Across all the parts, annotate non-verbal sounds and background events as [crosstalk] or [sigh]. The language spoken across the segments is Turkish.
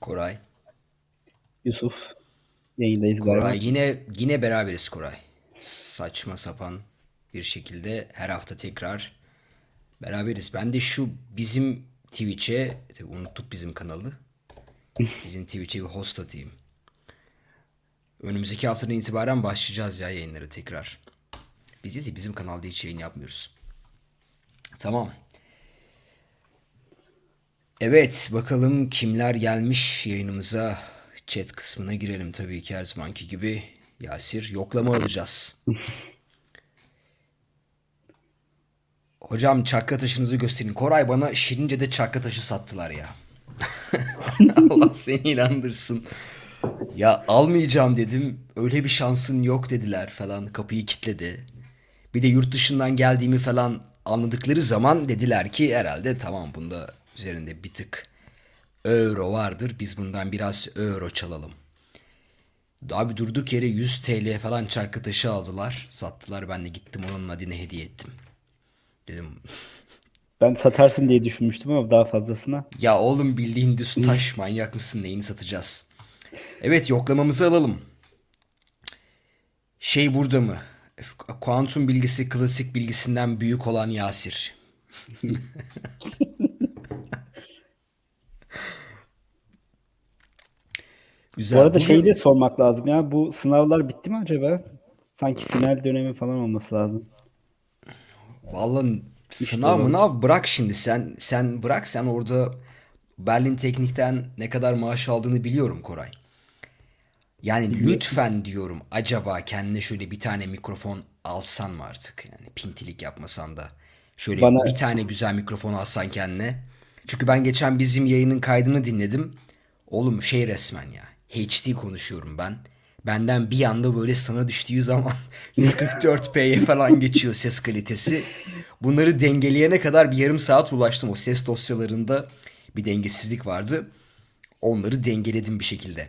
Koray. Yusuf. Yayındayız Koray galiba. yine yine beraberiz Koray. Saçma sapan bir şekilde her hafta tekrar beraberiz. Ben de şu bizim Twitch'e tabii unuttuk bizim kanalı. [laughs] Bizim Twitch'e bir host atayım. Önümüzdeki haftadan itibaren başlayacağız ya yayınları tekrar. Biz bizim kanalda hiç yayın yapmıyoruz. Tamam. Evet bakalım kimler gelmiş yayınımıza. Chat kısmına girelim tabii ki her zamanki gibi. Yasir yoklama alacağız. Hocam çakra taşınızı gösterin. Koray bana Şirince'de çakra taşı sattılar ya. [laughs] Allah seni inandırsın. Ya almayacağım dedim. Öyle bir şansın yok dediler falan. Kapıyı kilitledi. Bir de yurt dışından geldiğimi falan anladıkları zaman dediler ki herhalde tamam bunda üzerinde bir tık euro vardır. Biz bundan biraz euro çalalım. Abi durduk yere 100 TL falan çarkı taşı aldılar. Sattılar. Ben de gittim onun adına hediye ettim. Dedim Ben satarsın diye düşünmüştüm ama daha fazlasına. ya oğlum bildiğin düz taş [laughs] manyak mısın neyini satacağız? Evet yoklamamızı alalım. Şey burada mı? Kuantum bilgisi klasik bilgisinden büyük olan Yasir. [laughs] Bu Güzel. arada Bugün- şeyi de sormak lazım ya. Bu sınavlar bitti mi acaba? Sanki final dönemi falan olması lazım. Vallahi sınav olan. mınav bırak şimdi sen sen bırak sen orada Berlin Teknik'ten ne kadar maaş aldığını biliyorum Koray. Yani lütfen diyorum acaba kendine şöyle bir tane mikrofon alsan mı artık? Yani pintilik yapmasan da. Şöyle Bana- bir tane güzel mikrofon alsan kendine. Çünkü ben geçen bizim yayının kaydını dinledim. Oğlum şey resmen ya. HD konuşuyorum ben. Benden bir anda böyle sana düştüğü zaman [laughs] 144p'ye falan geçiyor ses kalitesi. Bunları dengeleyene kadar bir yarım saat ulaştım. O ses dosyalarında bir dengesizlik vardı. Onları dengeledim bir şekilde.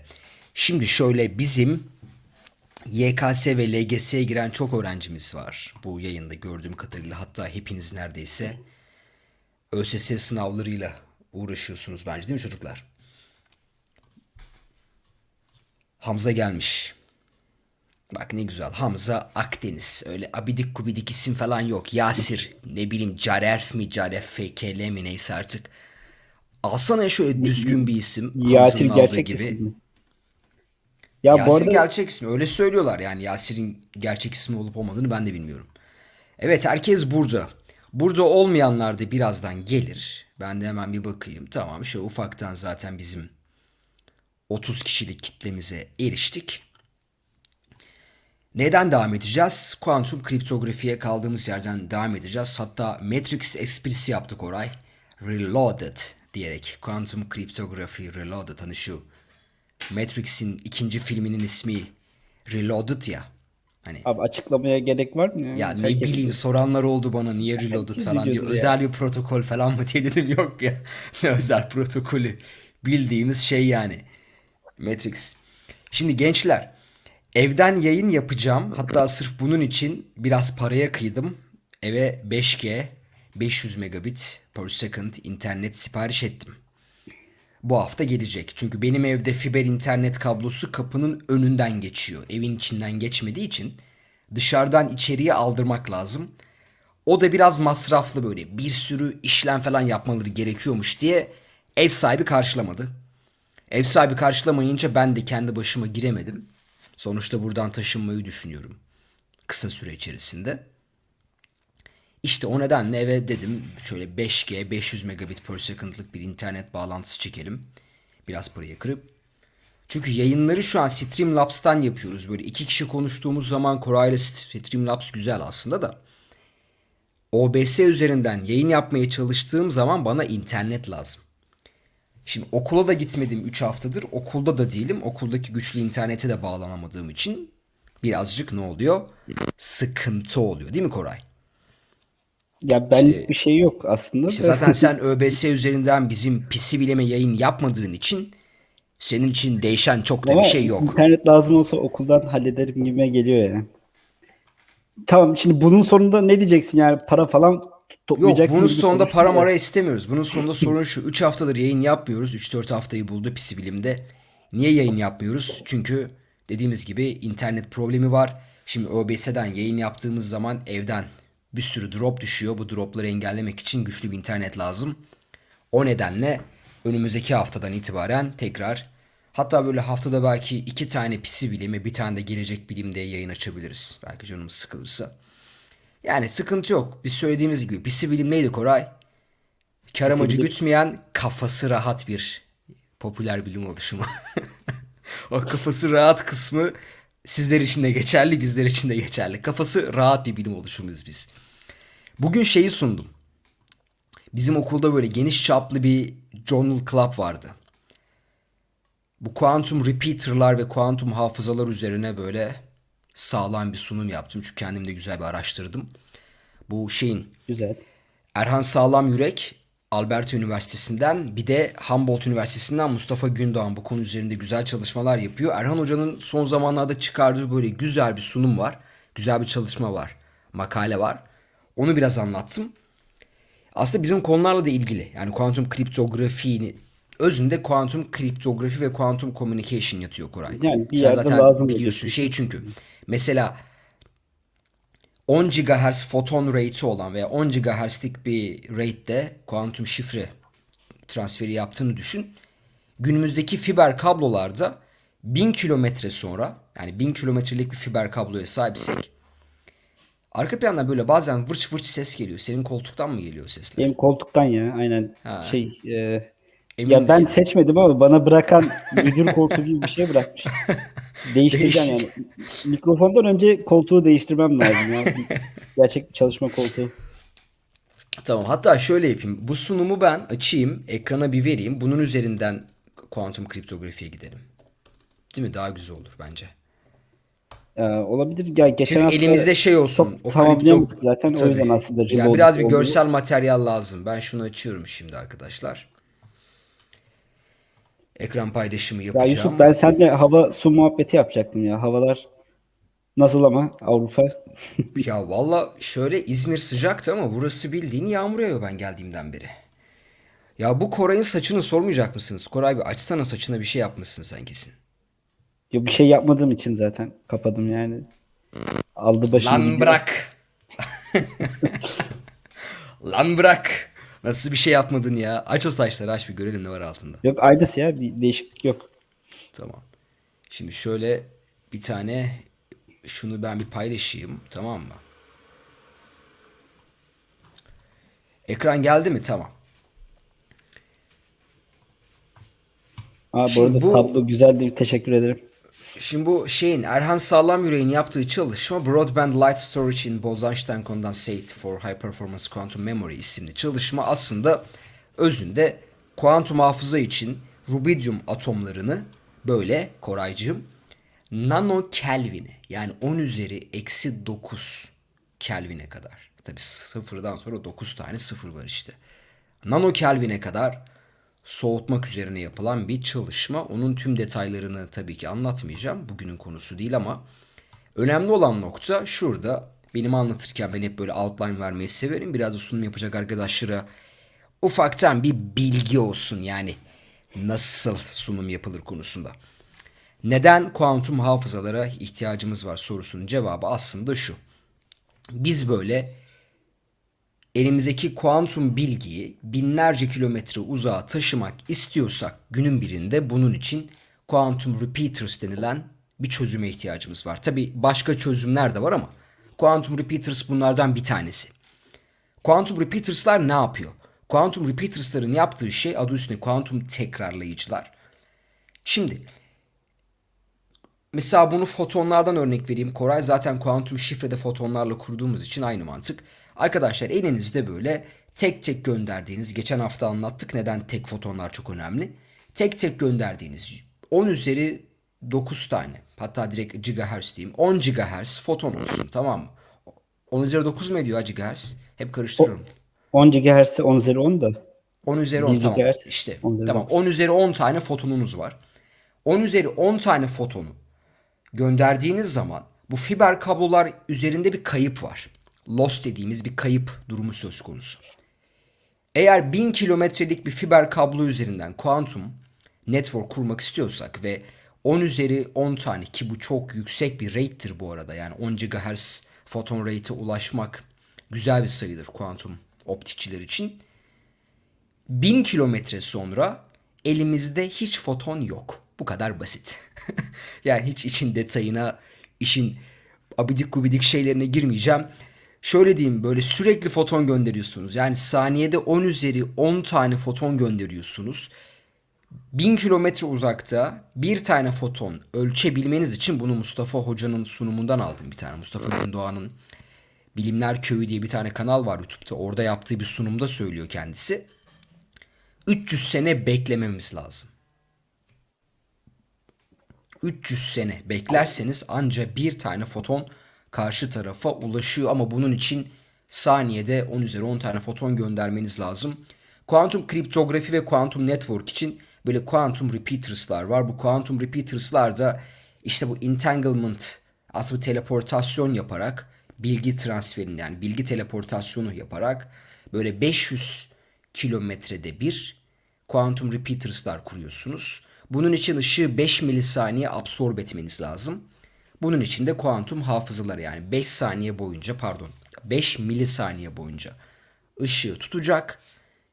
Şimdi şöyle bizim YKS ve LGS'ye giren çok öğrencimiz var. Bu yayında gördüğüm kadarıyla hatta hepiniz neredeyse ÖSS sınavlarıyla uğraşıyorsunuz bence değil mi çocuklar? Hamza gelmiş. Bak ne güzel. Hamza Akdeniz. Öyle abidik gubidik isim falan yok. Yasir. Ne bileyim Caref mi Caref FKL mi neyse artık. Alsana şöyle düzgün bir isim. Yasir Hamza'nın aldığı gerçek gibi. isim mi? Ya bu Yasir arada gerçek ismi. Öyle söylüyorlar yani. Yasir'in gerçek ismi olup olmadığını ben de bilmiyorum. Evet herkes burada. Burada olmayanlar da birazdan gelir. Ben de hemen bir bakayım. Tamam şu ufaktan zaten bizim 30 kişilik kitlemize eriştik. Neden devam edeceğiz? Kuantum kriptografiye kaldığımız yerden devam edeceğiz. Hatta Matrix esprisi yaptık Oray. Reloaded diyerek. Kuantum kriptografi Reloaded hani şu. Matrix'in ikinci filminin ismi Reloaded ya. Hani abi açıklamaya gerek var mı? ya ne Herkes- bileyim soranlar oldu bana niye Reloaded falan ya. Özel bir protokol falan mı diye dedim [laughs] yok ya. Ne özel protokolü. Bildiğimiz şey yani. Matrix. Şimdi gençler evden yayın yapacağım. Hatta sırf bunun için biraz paraya kıydım. Eve 5G 500 megabit per second internet sipariş ettim. Bu hafta gelecek. Çünkü benim evde fiber internet kablosu kapının önünden geçiyor. Evin içinden geçmediği için dışarıdan içeriye aldırmak lazım. O da biraz masraflı böyle. Bir sürü işlem falan yapmaları gerekiyormuş diye ev sahibi karşılamadı. Ev sahibi karşılamayınca ben de kendi başıma giremedim. Sonuçta buradan taşınmayı düşünüyorum. Kısa süre içerisinde. İşte o nedenle eve dedim şöyle 5G 500 megabit per second'lık bir internet bağlantısı çekelim. Biraz parayı kırıp. Çünkü yayınları şu an Streamlabs'tan yapıyoruz. Böyle iki kişi konuştuğumuz zaman Koray'la Streamlabs güzel aslında da. OBS üzerinden yayın yapmaya çalıştığım zaman bana internet lazım. Şimdi okula da gitmedim 3 haftadır. Okulda da değilim. Okuldaki güçlü internete de bağlanamadığım için birazcık ne oluyor? Sıkıntı oluyor değil mi Koray? Ya benlik İşte- bir şey yok aslında. İşte zaten sen [laughs] ÖBS üzerinden bizim pisi bileme yayın yapmadığın için senin için değişen çok da Ama bir şey yok. internet lazım olsa okuldan hallederim gibime geliyor ya. Tamam şimdi bunun sonunda ne diyeceksin yani para falan Yok toplayacaksın bunun sonunda para mara istemiyoruz. Bunun sonunda sorun şu. 3 haftadır yayın yapmıyoruz. 3-4 haftayı buldu pisi bilimde. Niye yayın yapmıyoruz? Çünkü dediğimiz gibi internet problemi var. Şimdi OBS'den yayın yaptığımız zaman evden bir sürü drop düşüyor. Bu dropları engellemek için güçlü bir internet lazım. O nedenle önümüzdeki haftadan itibaren tekrar hatta böyle haftada belki iki tane pisi bilimi bir tane de gelecek bilim diye yayın açabiliriz. Belki canımız sıkılırsa. Yani sıkıntı yok. Biz söylediğimiz gibi pisi bilim neydi Koray? Kar amacı gütmeyen kafası rahat bir popüler bilim oluşumu. [laughs] o kafası rahat kısmı sizler için de geçerli, bizler için de geçerli. Kafası rahat bir bilim oluşumuyuz biz. Bugün şeyi sundum. Bizim okulda böyle geniş çaplı bir journal club vardı. Bu kuantum repeater'lar ve kuantum hafızalar üzerine böyle sağlam bir sunum yaptım. Çünkü kendim de güzel bir araştırdım. Bu şeyin Güzel. Erhan Sağlam Yürek Alberta Üniversitesi'nden bir de Humboldt Üniversitesi'nden Mustafa Gündoğan bu konu üzerinde güzel çalışmalar yapıyor. Erhan Hoca'nın son zamanlarda çıkardığı böyle güzel bir sunum var. Güzel bir çalışma var. Makale var. Onu biraz anlattım. Aslında bizim konularla da ilgili. Yani kuantum kriptografi özünde kuantum kriptografi ve kuantum communication yatıyor Koray. Yani bir Sen zaten lazım biliyorsun şey çünkü. Mesela 10 GHz foton rate'i olan veya 10 GHz'lik bir rate'de kuantum şifre transferi yaptığını düşün. Günümüzdeki fiber kablolarda 1000 kilometre sonra yani 1000 kilometrelik bir fiber kabloya sahipsek arka plandan böyle bazen vırç vırç ses geliyor. Senin koltuktan mı geliyor sesler? Benim koltuktan ya aynen Ha. şey e, Emin ya ben misin? seçmedim ama bana bırakan müdür koltuğu gibi bir şey bırakmış. [laughs] Değiştireceğim Değişik. yani. Mikrofondan önce koltuğu değiştirmem lazım ya. Gerçek bir çalışma koltuğu. Tamam hatta şöyle yapayım. Bu sunumu ben açayım, ekrana bir vereyim. Bunun üzerinden kuantum kriptografiye gidelim. Değil mi? Daha güzel olur bence. Ee, olabilir. Ya geçen Çünkü hafta elimizde şey olsun. O kripto... zaten. O Tabii. yüzden aslında Ya cıvı biraz bir görsel materyal lazım. Ben şunu açıyorum şimdi arkadaşlar. Ekran paylaşımı Ya yapacağım. Yusuf ben seninle hava su muhabbeti yapacaktım ya. Havalar nasıl ama Avrupa? [laughs] Ya valla şöyle İzmir sıcaktı ama burası bildiğin yağmur yağıyor ben geldiğimden beri. Ya bu Koray'ın saçını sormayacak mısınız? Koray bir açsana saçına bir şey yapmışsın sen kesin. Yok bir şey yapmadığım için zaten kapadım yani. Aldı başını Lan gidiyor. bırak. [laughs] [laughs] Lan bırak. Nasıl bir şey yapmadın ya? Aç o saçları aç bir görelim ne var altında. Yok aynısı ya bir değişiklik yok. Tamam. Şimdi şöyle bir tane şunu ben bir paylaşayım tamam mı? Ekran geldi mi? Tamam. Aa, bu Şimdi arada bu- tablo güzeldi. Teşekkür ederim. Şimdi bu şeyin Erhan Sağlam Yüreğin yaptığı çalışma Broadband Light Storage in Bose-Einstein Condensate for High Performance Quantum Memory isimli çalışma aslında özünde kuantum hafıza için rubidium atomlarını böyle Koraycığım nano kelvine yani 10 üzeri eksi 9 kelvine kadar. Tabi sıfırdan sonra 9 tane sıfır var işte. Nano kelvine kadar soğutmak üzerine yapılan bir çalışma. Onun tüm detaylarını tabii ki anlatmayacağım. Bugünün konusu değil ama önemli olan nokta şurada. Benim anlatırken ben hep böyle outline vermeyi severim. Biraz da sunum yapacak arkadaşlara ufaktan bir bilgi olsun yani nasıl sunum yapılır konusunda. Neden kuantum hafızalara ihtiyacımız var sorusunun cevabı aslında şu. Biz böyle elimizdeki kuantum bilgiyi binlerce kilometre uzağa taşımak istiyorsak günün birinde bunun için kuantum repeaters denilen bir çözüme ihtiyacımız var. Tabi başka çözümler de var ama kuantum repeaters bunlardan bir tanesi. Quantum repeaters'lar ne yapıyor? Quantum repeaters'ların yaptığı şey adı üstünde kuantum tekrarlayıcılar. Şimdi mesela bunu fotonlardan örnek vereyim. Koray zaten kuantum şifrede fotonlarla kurduğumuz için aynı mantık. Arkadaşlar elinizde böyle tek tek gönderdiğiniz, geçen hafta anlattık neden tek fotonlar çok önemli. Tek tek gönderdiğiniz 10 üzeri 9 tane hatta direkt gigahertz diyeyim 10 gigahertz foton olsun tamam mı? 10 üzeri 9 mu ediyor gigahertz? Hep karıştırıyorum. 10 GHz 10 üzeri 10 da. 10 üzeri 10 1 tamam. gigahertz, İşte 10 üzeri tamam 10 üzeri 10 tane fotonunuz var. 10 üzeri 10 tane fotonu gönderdiğiniz zaman bu fiber kablolar üzerinde bir kayıp var. Loss dediğimiz bir kayıp durumu söz konusu. Eğer 1000 kilometrelik bir fiber kablo üzerinden kuantum network kurmak istiyorsak ve 10 üzeri 10 tane ki bu çok yüksek bir rate'tir bu arada. Yani 10 GHz foton rate'e ulaşmak güzel bir sayıdır kuantum optikçiler için. 1000 kilometre sonra elimizde hiç foton yok. Bu kadar basit. [laughs] yani hiç için detayına, işin abidik gubidik şeylerine girmeyeceğim. Şöyle diyeyim böyle sürekli foton gönderiyorsunuz. Yani saniyede 10 üzeri 10 tane foton gönderiyorsunuz. 1000 kilometre uzakta bir tane foton ölçebilmeniz için bunu Mustafa Hoca'nın sunumundan aldım bir tane. Mustafa Gündoğan'ın Bilimler Köyü diye bir tane kanal var YouTube'da. Orada yaptığı bir sunumda söylüyor kendisi. 300 sene beklememiz lazım. 300 sene beklerseniz anca bir tane foton karşı tarafa ulaşıyor ama bunun için saniyede 10 üzeri 10 tane foton göndermeniz lazım. Kuantum kriptografi ve kuantum network için böyle kuantum repeaters'lar var. Bu kuantum repeaters'lar da işte bu entanglement aslında teleportasyon yaparak bilgi transferini yani bilgi teleportasyonu yaparak böyle 500 kilometrede bir kuantum repeaters'lar kuruyorsunuz. Bunun için ışığı 5 milisaniye absorbe etmeniz lazım. Bunun için de kuantum hafızalar yani 5 saniye boyunca pardon 5 milisaniye boyunca ışığı tutacak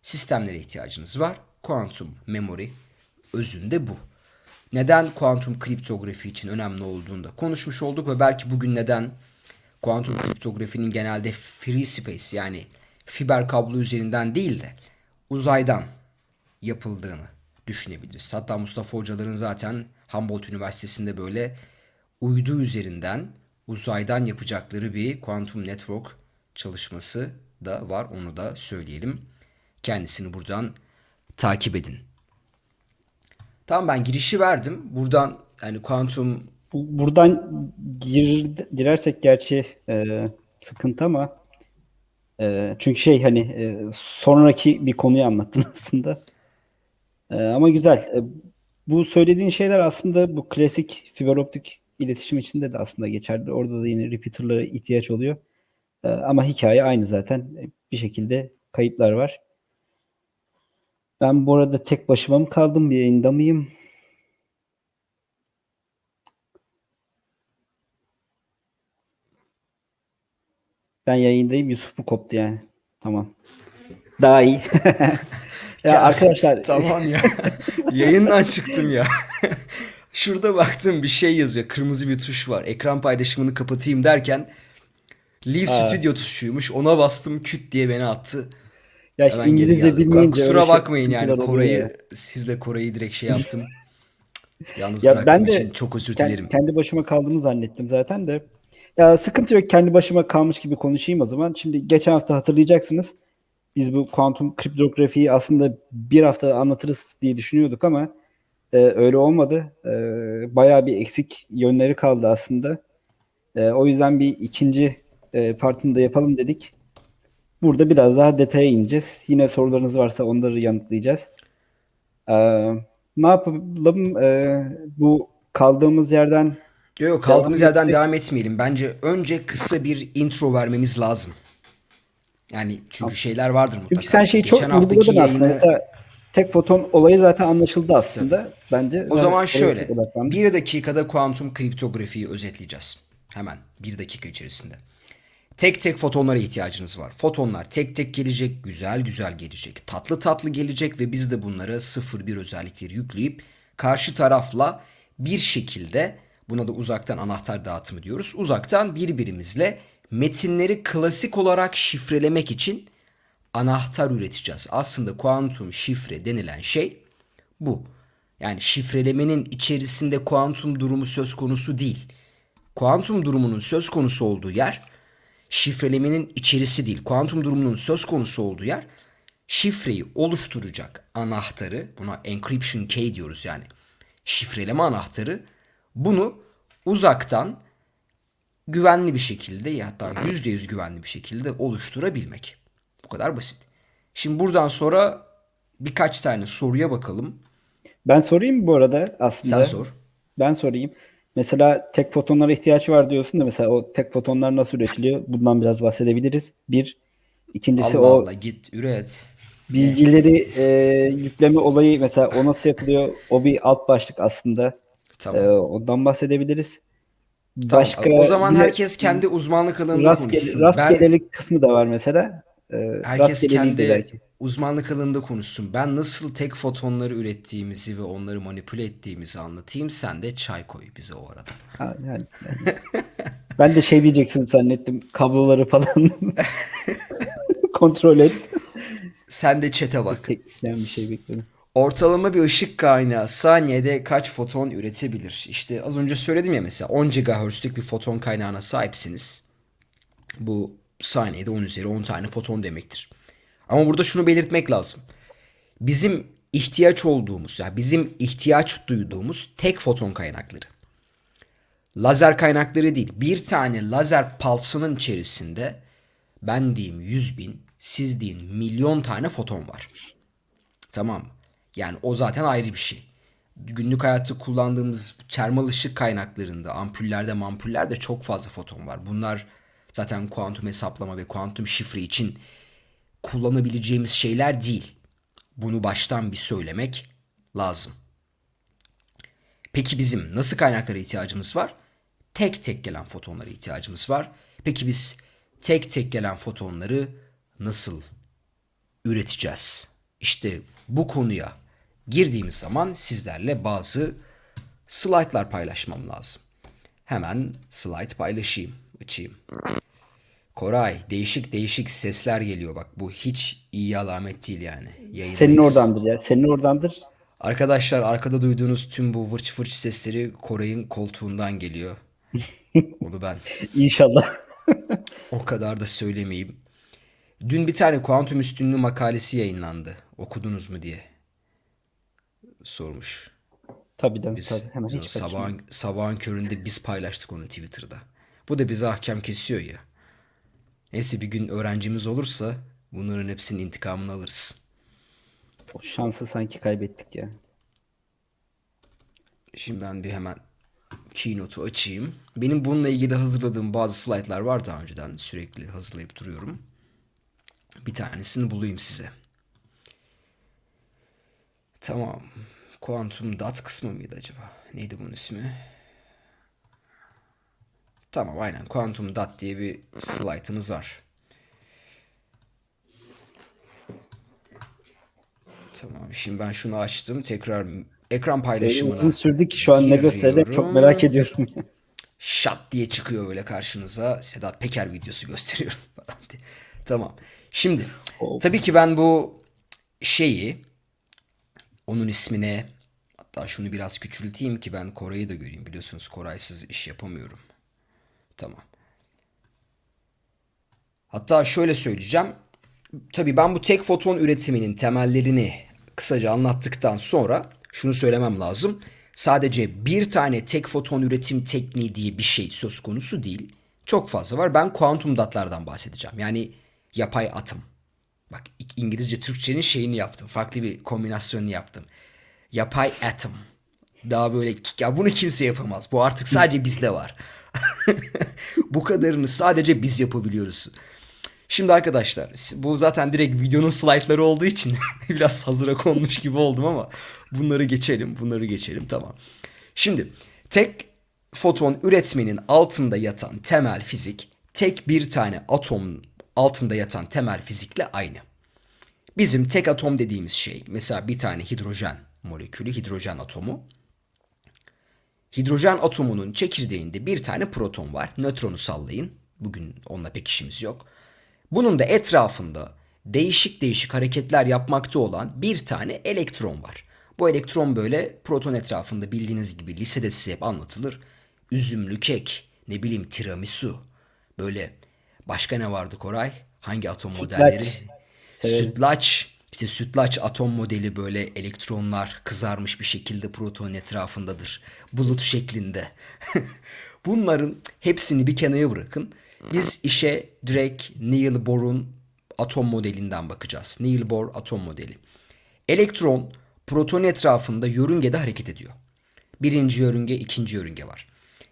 sistemlere ihtiyacınız var. Kuantum memory özünde bu. Neden kuantum kriptografi için önemli olduğunu da konuşmuş olduk ve belki bugün neden kuantum kriptografinin genelde free space yani fiber kablo üzerinden değil de uzaydan yapıldığını düşünebiliriz. Hatta Mustafa hocaların zaten Humboldt Üniversitesi'nde böyle uydu üzerinden uzaydan yapacakları bir quantum network çalışması da var. Onu da söyleyelim. Kendisini buradan takip edin. Tamam ben girişi verdim. Buradan yani kuantum Bu- Buradan gir, girersek gerçi e, sıkıntı ama e, çünkü şey hani e, sonraki bir konuyu anlattın [laughs] aslında. E, ama güzel. E, bu söylediğin şeyler aslında bu klasik fiber optik iletişim içinde de aslında geçerli. Orada da yine repeater'lara ihtiyaç oluyor. E, ama hikaye aynı zaten. E, Bir şekilde kayıplar var. Ben bu arada tek başıma mı kaldım? Bir yayında mıyım? Ben yayındayım. Yusuf mu koptu yani? Tamam. Daha iyi. [laughs] ya arkadaşlar Tamam ya. [laughs] Yayından çıktım ya. Şurada baktım bir şey yazıyor. Kırmızı bir tuş var. Ekran paylaşımını kapatayım derken Leave Aa. Studio tuşuymuş. Ona bastım küt diye beni attı. ya işte İngilizce bilmeyince Kusura şey- bakmayın yani ya. sizle Koray'ı direkt şey yaptım. [laughs] Yalnız Ya ben de için çok özür dilerim. Kendi başıma kaldığımı zannettim zaten de. Ya sıkıntı yok. Kendi başıma kalmış gibi konuşayım o zaman. Şimdi geçen hafta hatırlayacaksınız. Biz bu kuantum kriptografiyi aslında bir hafta anlatırız diye düşünüyorduk ama e, öyle olmadı. E, bayağı bir eksik yönleri kaldı aslında. E, o yüzden bir ikinci e, partını da yapalım dedik. Burada biraz daha detaya ineceğiz. Yine sorularınız varsa onları yanıtlayacağız. E, ne yapalım? E, bu kaldığımız yerden Yok kaldığımız Devam yerden devam etmeyelim. Bence önce kısa bir intro vermemiz lazım. Yani çünkü şeyler vardır mutlaka. Çünkü sen şeyi çok Geçen haftaki vurguladın aslında. yayını Mesela tek foton olayı zaten anlaşıldı aslında. Bence O zaman şöyle. Bir dakikada kuantum kriptografiyi özetleyeceğiz. Hemen bir dakika içerisinde. Tek tek fotonlara ihtiyacınız var. Fotonlar tek tek gelecek, güzel güzel gelecek, tatlı tatlı gelecek ve biz de bunlara 0-1 özellikleri yükleyip karşı tarafla bir şekilde buna da uzaktan anahtar dağıtımı diyoruz. Uzaktan birbirimizle metinleri klasik olarak şifrelemek için anahtar üreteceğiz. Aslında kuantum şifre denilen şey bu. Yani şifrelemenin içerisinde kuantum durumu söz konusu değil. Kuantum durumunun söz konusu olduğu yer şifrelemenin içerisi değil. Kuantum durumunun söz konusu olduğu yer şifreyi oluşturacak anahtarı buna encryption key diyoruz yani. Şifreleme anahtarı bunu uzaktan güvenli bir şekilde ya hatta %100 güvenli bir şekilde oluşturabilmek. Bu kadar basit. Şimdi buradan sonra birkaç tane soruya bakalım. Ben sorayım bu arada aslında? Sen sor. Ben sorayım. Mesela tek fotonlara ihtiyaç var diyorsun da mesela o tek fotonlar nasıl üretiliyor? Bundan biraz bahsedebiliriz. Bir. İkincisi Allah o Allah git üret. bilgileri e, yükleme olayı mesela o nasıl yapılıyor? O bir alt başlık aslında. Tamam. E, ondan bahsedebiliriz. Tamam. Başka o zaman herkes kendi uzmanlık alanında rastgele, konuşsun. Ben rastgelelik kısmı da var mesela. E, herkes kendi belki. uzmanlık alanında konuşsun. Ben nasıl tek fotonları ürettiğimizi ve onları manipüle ettiğimizi anlatayım. Sen de çay koy bize o arada. Ha, yani, yani. [laughs] ben de şey diyeceksin zannettim. Kabloları falan [laughs] kontrol et. Sen de çete bak. Teknisyen bir şey bekledim. Ortalama bir ışık kaynağı saniyede kaç foton üretebilir? İşte az önce söyledim ya mesela 10 GHz'lük bir foton kaynağına sahipsiniz. Bu saniyede 10 üzeri 10 tane foton demektir. Ama burada şunu belirtmek lazım. Bizim ihtiyaç olduğumuz, yani bizim ihtiyaç duyduğumuz tek foton kaynakları. Lazer kaynakları değil. Bir tane lazer pulsının içerisinde ben diyeyim 100 bin, siz deyin milyon tane foton var. Tamam? Yani o zaten ayrı bir şey. Günlük hayatta kullandığımız termal ışık kaynaklarında, ampullerde, mampullerde çok fazla foton var. Bunlar zaten kuantum hesaplama ve kuantum şifre için kullanabileceğimiz şeyler değil. Bunu baştan bir söylemek lazım. Peki bizim nasıl kaynaklara ihtiyacımız var? Tek tek gelen fotonlara ihtiyacımız var. Peki biz tek tek gelen fotonları nasıl üreteceğiz? İşte bu konuya girdiğimiz zaman sizlerle bazı slaytlar paylaşmam lazım. Hemen slide paylaşayım, açayım. Koray, değişik değişik sesler geliyor bak. Bu hiç iyi alamet değil yani. Yayındayız. Senin oradandır ya. Senin oradandır. Arkadaşlar arkada duyduğunuz tüm bu vırç vırç sesleri Koray'ın koltuğundan geliyor. [laughs] Onu ben İnşallah. o kadar da söylemeyeyim. Dün bir tane kuantum üstünlüğü makalesi yayınlandı. Okudunuz mu diye sormuş. tabii tabii, Biz tabii. Hemen hiç sabahın, sabahın köründe biz paylaştık onu Twitter'da. Bu da bize ahkam kesiyor ya. Neyse bir gün öğrencimiz olursa bunların hepsinin intikamını alırız. O şansı sanki kaybettik ya. Şimdi ben bir hemen Keynote'u açayım. Benim bununla ilgili hazırladığım bazı slaytlar var daha önceden. Sürekli hazırlayıp duruyorum. Bir tanesini bulayım size. Tamam. Quantum Dot kısmı mıydı acaba? Neydi bunun ismi? Tamam aynen. Quantum Dot diye bir slaytımız var. Tamam. Şimdi ben şunu açtım. Tekrar ekran paylaşımına. uzun sürdü ki şu an ne gösterecek çok merak ediyorum. [laughs] şat diye çıkıyor öyle karşınıza. Sedat Peker videosu gösteriyorum [laughs] falan diye. Tamam. Şimdi Oh. tabii ki ben bu şeyi onun ismine hatta şunu biraz küçülteyim ki ben Koray'ı da göreyim. Biliyorsunuz Koray'sız iş yapamıyorum. Tamam. Hatta şöyle söyleyeceğim. Tabii ben bu tek foton üretiminin temellerini kısaca anlattıktan sonra şunu söylemem lazım. Sadece bir tane tek foton üretim tekniği diye bir şey söz konusu değil. Çok fazla var. Ben kuantum datlardan bahsedeceğim. Yani yapay atom. Bak İngilizce Türkçenin şeyini yaptım. Farklı bir kombinasyonunu yaptım. Yapay atom. Daha böyle ya bunu kimse yapamaz. Bu artık sadece bizde var. [laughs] Bu kadarını sadece biz yapabiliyoruz. Şimdi arkadaşlar bu zaten direkt videonun slaytları olduğu için [laughs] biraz hazıra konmuş gibi oldum ama bunları geçelim bunları geçelim tamam. Şimdi tek foton üretmenin altında yatan temel fizik tek bir tane atom altında yatan temel fizikle aynı. Bizim tek atom dediğimiz şey mesela bir tane hidrojen molekülü hidrojen atomu Hidrojen atomunun çekirdeğinde bir tane proton var. Nötronu sallayın. Bugün onunla pek işimiz yok. Bunun da etrafında değişik değişik hareketler yapmakta olan bir tane elektron var. Bu elektron böyle proton etrafında bildiğiniz gibi lisede size hep anlatılır. Üzümlü kek, ne bileyim tiramisu. Böyle başka ne vardı Koray? Hangi atom modelleri? Severim. Sütlaç. İşte sütlaç atom modeli böyle elektronlar kızarmış bir şekilde proton etrafındadır. Bulut şeklinde. [laughs] Bunların hepsini bir kenara bırakın. Biz işe direkt Neil Bohr'un atom modelinden bakacağız. Neil Bohr atom modeli. Elektron proton etrafında yörüngede hareket ediyor. Birinci yörünge, ikinci yörünge var.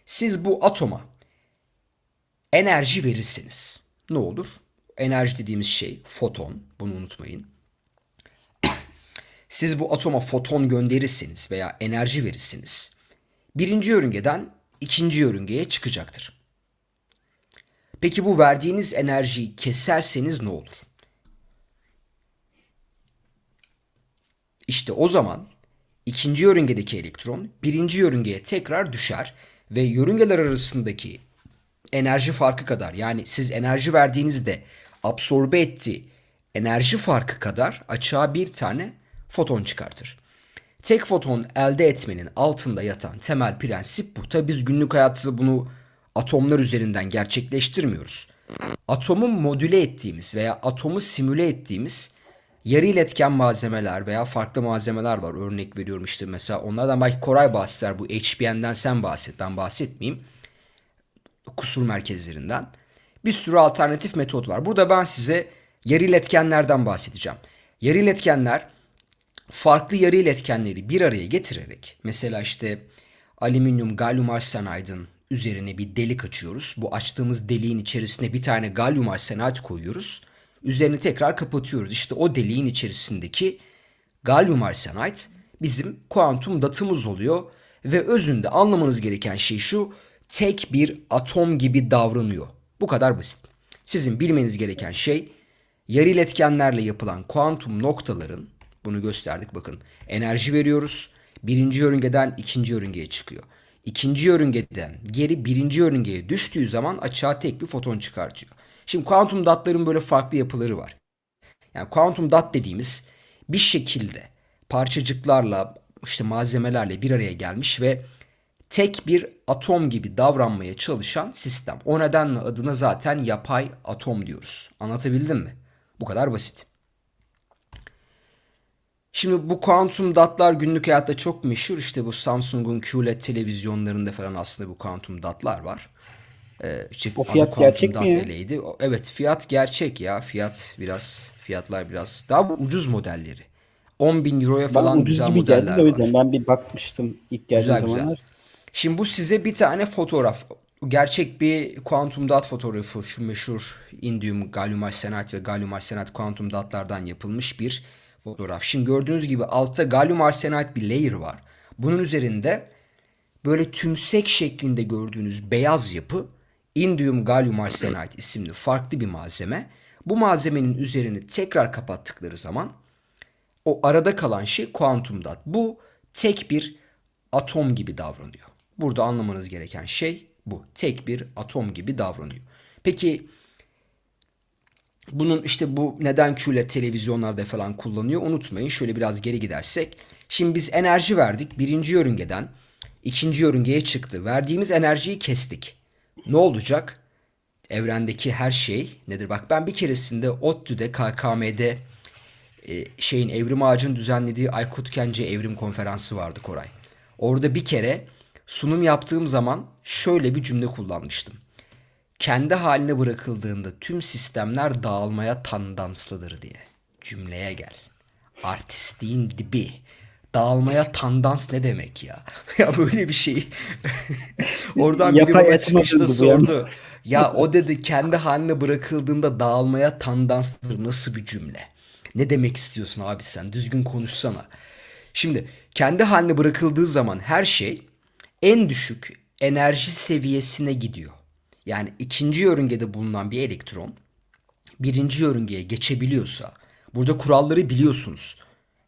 Siz bu atoma enerji verirseniz ne olur? Enerji dediğimiz şey foton. Bunu unutmayın. Siz bu atoma foton gönderirseniz veya enerji verirseniz birinci yörüngeden ikinci yörüngeye çıkacaktır. Peki bu verdiğiniz enerjiyi keserseniz ne olur? İşte o zaman ikinci yörüngedeki elektron birinci yörüngeye tekrar düşer ve yörüngeler arasındaki enerji farkı kadar yani siz enerji verdiğinizde absorbe ettiği enerji farkı kadar açığa bir tane foton çıkartır. Tek foton elde etmenin altında yatan temel prensip bu. Tabi biz günlük hayatta bunu atomlar üzerinden gerçekleştirmiyoruz. Atomu modüle ettiğimiz veya atomu simüle ettiğimiz yarı iletken malzemeler veya farklı malzemeler var. Örnek veriyorum işte mesela onlardan belki Koray bahseder. Bu HBN'den sen bahset ben bahsetmeyeyim. Kusur merkezlerinden. Bir sürü alternatif metot var. Burada ben size yarı iletkenlerden bahsedeceğim. Yarı iletkenler farklı yarı iletkenleri bir araya getirerek mesela işte alüminyum galyum arsenidin üzerine bir delik açıyoruz. Bu açtığımız deliğin içerisine bir tane galyum arsenid koyuyoruz. Üzerini tekrar kapatıyoruz. İşte o deliğin içerisindeki galyum arsenide bizim kuantum datımız oluyor ve özünde anlamanız gereken şey şu tek bir atom gibi davranıyor. Bu kadar basit. Sizin bilmeniz gereken şey yarı iletkenlerle yapılan kuantum noktaların bunu gösterdik bakın. Enerji veriyoruz. Birinci yörüngeden ikinci yörüngeye çıkıyor. İkinci yörüngeden geri birinci yörüngeye düştüğü zaman açığa tek bir foton çıkartıyor. Şimdi kuantum datların böyle farklı yapıları var. Yani kuantum dat dediğimiz bir şekilde parçacıklarla işte malzemelerle bir araya gelmiş ve tek bir atom gibi davranmaya çalışan sistem. O nedenle adına zaten yapay atom diyoruz. Anlatabildim mi? Bu kadar basit. Şimdi bu kuantum datlar günlük hayatta çok meşhur. İşte bu Samsung'un QLED televizyonlarında falan aslında bu kuantum datlar var. Ee, işte O fiyat gerçek mi. O- Evet fiyat gerçek ya. Fiyat biraz fiyatlar biraz daha ucuz modelleri. 10 bin euroya falan ucuz güzel gibi geldi modeller de o var. yüzden ben bir bakmıştım ilk geldiği Güzel güzel. zamanlar. Şimdi bu size bir tane fotoğraf. Gerçek bir kuantum dot fotoğrafı. Şu meşhur indium, galyum arsenat ve galyum arsenat kuantum datlardan yapılmış bir fotoğraf. Şimdi gördüğünüz gibi altta galyum arsenat bir layer var. Bunun üzerinde böyle tümsek şeklinde gördüğünüz beyaz yapı indium galyum arsenat isimli farklı bir malzeme. Bu malzemenin üzerini tekrar kapattıkları zaman o arada kalan şey kuantum dot. Bu tek bir atom gibi davranıyor. Burada anlamanız gereken şey bu. Tek bir atom gibi davranıyor. Peki bunun işte bu neden QLED televizyonlarda falan kullanıyor unutmayın. Şöyle biraz geri gidersek. Şimdi biz enerji verdik. Birinci yörüngeden ikinci yörüngeye çıktı. Verdiğimiz enerjiyi kestik. Ne olacak? Evrendeki her şey nedir? Bak ben bir keresinde ODTÜ'de KKM'de e, şeyin Evrim Ağacı'nın düzenlediği Aykut Kence Evrim Konferansı vardı Koray. Orada bir kere sunum yaptığım zaman şöyle bir cümle kullanmıştım. Kendi haline bırakıldığında tüm sistemler dağılmaya tandanslıdır diye. Cümleye gel. Artistliğin dibi. Dağılmaya tandans ne demek ya? [laughs] ya böyle bir şey. [laughs] Oradan biri bana çıkışta sordu. [laughs] Ya o dedi kendi haline bırakıldığında dağılmaya tandanslıdır. Nasıl bir cümle? Ne demek istiyorsun abi sen? Düzgün konuşsana. Şimdi kendi haline bırakıldığı zaman her şey en düşük enerji seviyesine gidiyor. Yani ikinci yörüngede bulunan bir elektron birinci yörüngeye geçebiliyorsa burada kuralları biliyorsunuz.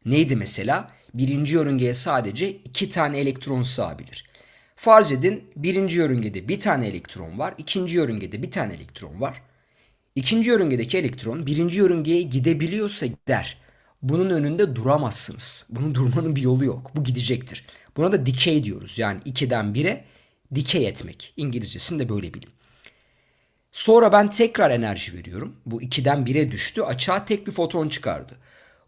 Neydi mesela? Birinci yörüngeye sadece iki tane elektron sığabilir. Farz edin birinci yörüngede bir tane elektron var, ikinci yörüngede bir tane elektron var. İkinci yörüngedeki elektron birinci yörüngeye gidebiliyorsa gider. Bunun önünde duramazsınız. Bunun durmanın bir yolu yok. Bu gidecektir. Buna da decay diyoruz. Yani 2'den 1'e decay etmek. İngilizcesini de böyle bilin. Sonra ben tekrar enerji veriyorum. Bu 2'den 1'e düştü. Açığa tek bir foton çıkardı.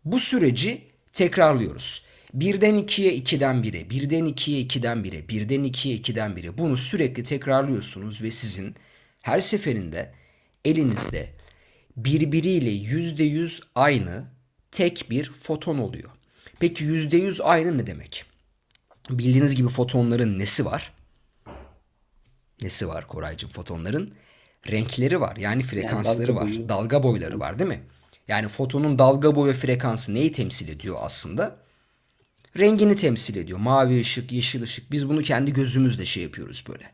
Bu süreci tekrarlıyoruz. 1'den 2'ye 2'den 1'e, 1'den 2'ye 2'den 1'e, 1'den 2'ye 2'den 1'e. Bunu sürekli tekrarlıyorsunuz ve sizin her seferinde elinizde birbiriyle %100 aynı tek bir foton oluyor. Peki %100 aynı ne demek? Bildiğiniz gibi fotonların nesi var? Nesi var Koraycığım fotonların? Renkleri var. Yani frekansları dalga var. boyu. Dalga boyları var değil mi? Yani fotonun dalga boyu ve frekansı neyi temsil ediyor aslında? Rengini temsil ediyor. Mavi ışık, yeşil ışık. Biz bunu kendi gözümüzle şey yapıyoruz böyle.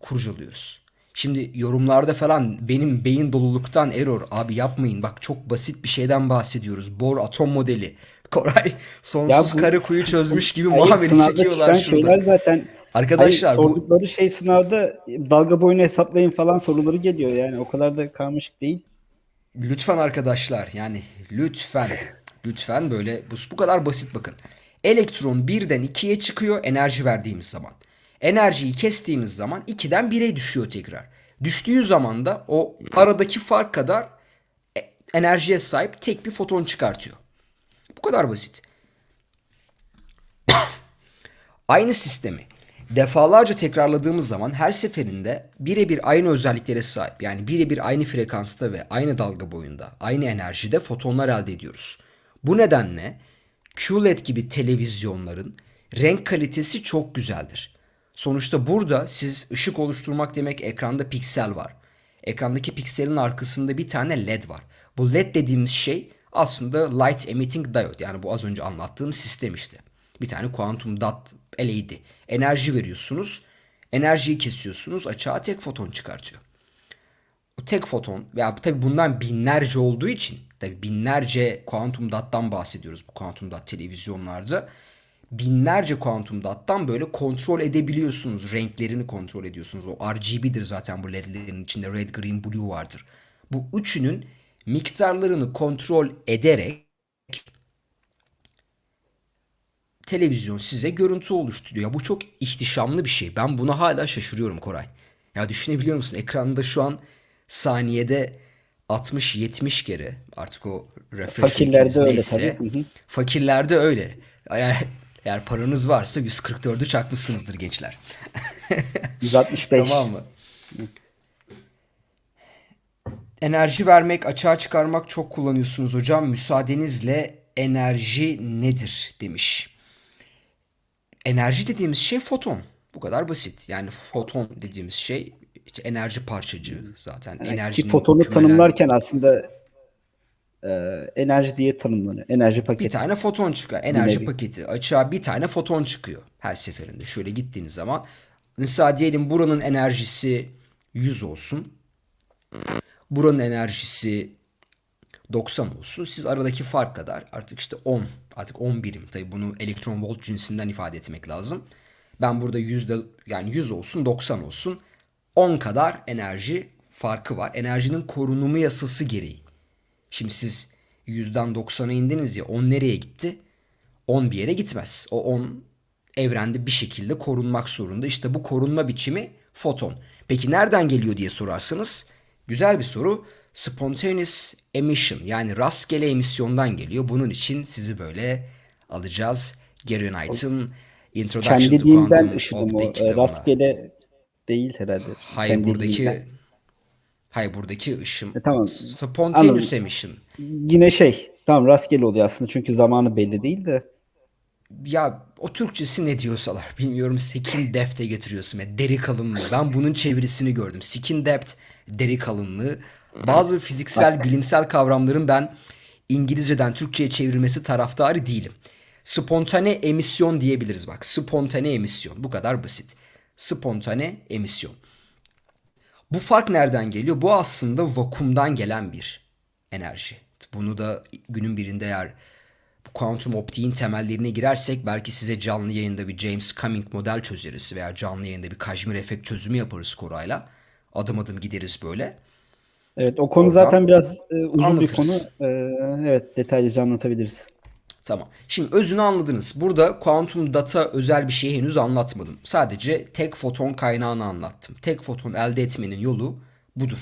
Kurcalıyoruz. Şimdi yorumlarda falan benim beyin doluluktan error abi yapmayın. Bak çok basit bir şeyden bahsediyoruz. Bohr atom modeli. [laughs] Koray sonsuz Ya bu- kare kuyu çözmüş gibi muhabbeti çekiyorlar şurada. şeyler zaten Arkadaşlar Hayır, bu sordukları şey sınavda dalga boyunu hesaplayın falan soruları geliyor yani o kadar da karmaşık değil. Lütfen arkadaşlar yani lütfen lütfen böyle bu, bu kadar basit bakın. Elektron birden 2'ye çıkıyor enerji verdiğimiz zaman. Enerjiyi kestiğimiz zaman 2'den 1'e düşüyor tekrar. Düştüğü zaman da o aradaki fark kadar e- enerjiye sahip tek bir foton çıkartıyor. Bu kadar basit. [coughs] Aynı sistemi defalarca tekrarladığımız zaman her seferinde birebir aynı özelliklere sahip yani birebir aynı frekansta ve aynı dalga boyunda, aynı enerjide fotonlar elde ediyoruz. Bu nedenle QLED gibi televizyonların renk kalitesi çok güzeldir. Sonuçta burada siz ışık oluşturmak demek ekranda piksel var. Ekrandaki pikselin arkasında bir tane LED var. Bu LED dediğimiz şey aslında Light Emitting Diode yani bu az önce anlattığım sistem işte. Bir tane kuantum dot LED. Enerji veriyorsunuz. Enerjiyi kesiyorsunuz. Açığa tek foton çıkartıyor. O tek foton veya tabi bundan binlerce olduğu için tabi binlerce kuantum dot'tan bahsediyoruz bu kuantum dot televizyonlarda. Binlerce kuantum dot'tan böyle kontrol edebiliyorsunuz. Renklerini kontrol ediyorsunuz. O RGB'dir zaten bu LED'lerin içinde red, green, blue vardır. Bu üçünün miktarlarını kontrol ederek televizyon size görüntü oluşturuyor. Bu çok ihtişamlı bir şey. Ben buna hala şaşırıyorum Koray. Ya düşünebiliyor musun? Ekranda şu an saniyede 60-70 kere artık o refresh Fakirlerde öyle neyse. tabii. Hı hı. Fakirlerde öyle. Yani eğer paranız varsa 144'ü çakmışsınızdır gençler. [laughs] 165. Tamam mı? Enerji vermek, açığa çıkarmak çok kullanıyorsunuz hocam. Müsaadenizle enerji nedir demiş. Enerji dediğimiz şey foton. Bu kadar basit. Yani foton dediğimiz şey işte enerji parçacığı zaten. Ki Enerjinin fotonu kümelen- tanımlarken aslında e, enerji diye tanımlanıyor. Enerji Bir paketi. tane foton çıkar. Enerji nevi. paketi. Açığa bir tane foton çıkıyor her seferinde. Şöyle gittiğiniz zaman. Mesela diyelim buranın enerjisi 100 olsun. Buranın enerjisi 90 olsun. Siz aradaki fark kadar artık işte 10 artık 10 birim. Tabii bunu elektron volt cinsinden ifade etmek lazım. Ben burada yüzde yani 100 olsun 90 olsun 10 kadar enerji farkı var. Enerjinin korunumu yasası gereği. Şimdi siz 100'den 90'a indiniz ya 10 nereye gitti? 10 bir yere gitmez. O 10 evrende bir şekilde korunmak zorunda. İşte bu korunma biçimi foton. Peki nereden geliyor diye sorarsanız güzel bir soru. Spontaneous emission yani rastgele emisyondan geliyor. Bunun için sizi böyle alacağız. Gary Knight'ın Introduction Kendi to Quantum. Optic E, kitabına. Rastgele değil herhalde. Hayır Kendi buradaki dilinden. hayır buradaki ışım. E, tamam. Spontaneous Anladım. emission. Yine şey. Tamam rastgele oluyor aslında çünkü zamanı belli değil de. Ya o Türkçesi ne diyorsalar bilmiyorum skin depth'e getiriyorsun ve deri kalınlığı. Ben bunun çevirisini gördüm. Skin depth deri kalınlığı. Bazı fiziksel bilimsel kavramların ben İngilizceden Türkçe'ye çevrilmesi taraftarı değilim. Spontane emisyon diyebiliriz bak. Spontane emisyon. Bu kadar basit. Spontane emisyon. Bu fark nereden geliyor? Bu aslında vakumdan gelen bir enerji. Bunu da günün birinde eğer bu kuantum optiğin temellerine girersek belki size canlı yayında bir James Cumming model çözeriz veya canlı yayında bir Kajmir efekt çözümü yaparız Koray'la. Adım adım gideriz böyle. Evet o konu Oradan zaten biraz e, uzun bir konu. anlatırız. E, evet detaylıca anlatabiliriz. Tamam. Şimdi özünü anladınız. Burada kuantum data özel bir şeyi henüz anlatmadım. Sadece tek foton kaynağını anlattım. Tek foton elde etmenin yolu budur.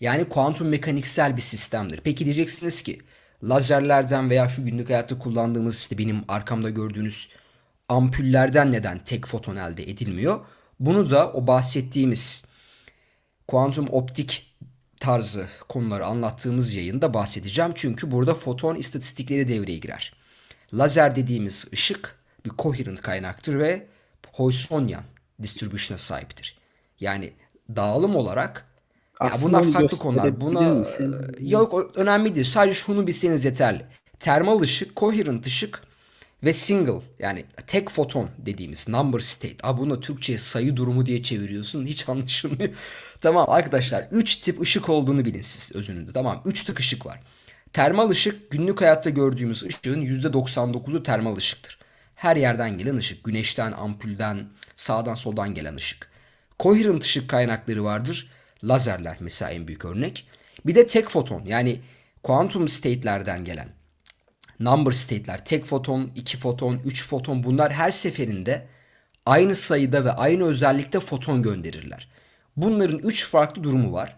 Yani kuantum mekaniksel bir sistemdir. Peki diyeceksiniz ki lazerlerden veya şu günlük hayatta kullandığımız işte benim arkamda gördüğünüz ampullerden neden tek foton elde edilmiyor? Bunu da o bahsettiğimiz kuantum optik tarzı konuları anlattığımız yayında bahsedeceğim. Çünkü burada foton istatistikleri devreye girer. Lazer dediğimiz ışık bir coherent kaynaktır ve Poissonian distribution'a sahiptir. Yani dağılım olarak ya Aslında bunlar onu farklı konular. Buna misin? e, yok o önemli değil. Sadece şunu bilseniz yeterli. Termal ışık, coherent ışık ve single yani tek foton dediğimiz number state. Abi bunu Türkçe'ye sayı durumu diye çeviriyorsun. Hiç anlaşılmıyor. [laughs] tamam arkadaşlar 3 tip ışık olduğunu bilin siz özünde. Tamam 3 tip ışık var. Termal ışık günlük hayatta gördüğümüz ışığın %99'u termal ışıktır. Her yerden gelen ışık. Güneşten, ampulden, sağdan soldan gelen ışık. Coherent ışık kaynakları vardır. Lazerler mesela en büyük örnek. Bir de tek foton yani kuantum state'lerden gelen number state'ler tek foton, iki foton, üç foton bunlar her seferinde aynı sayıda ve aynı özellikte foton gönderirler. Bunların üç farklı durumu var.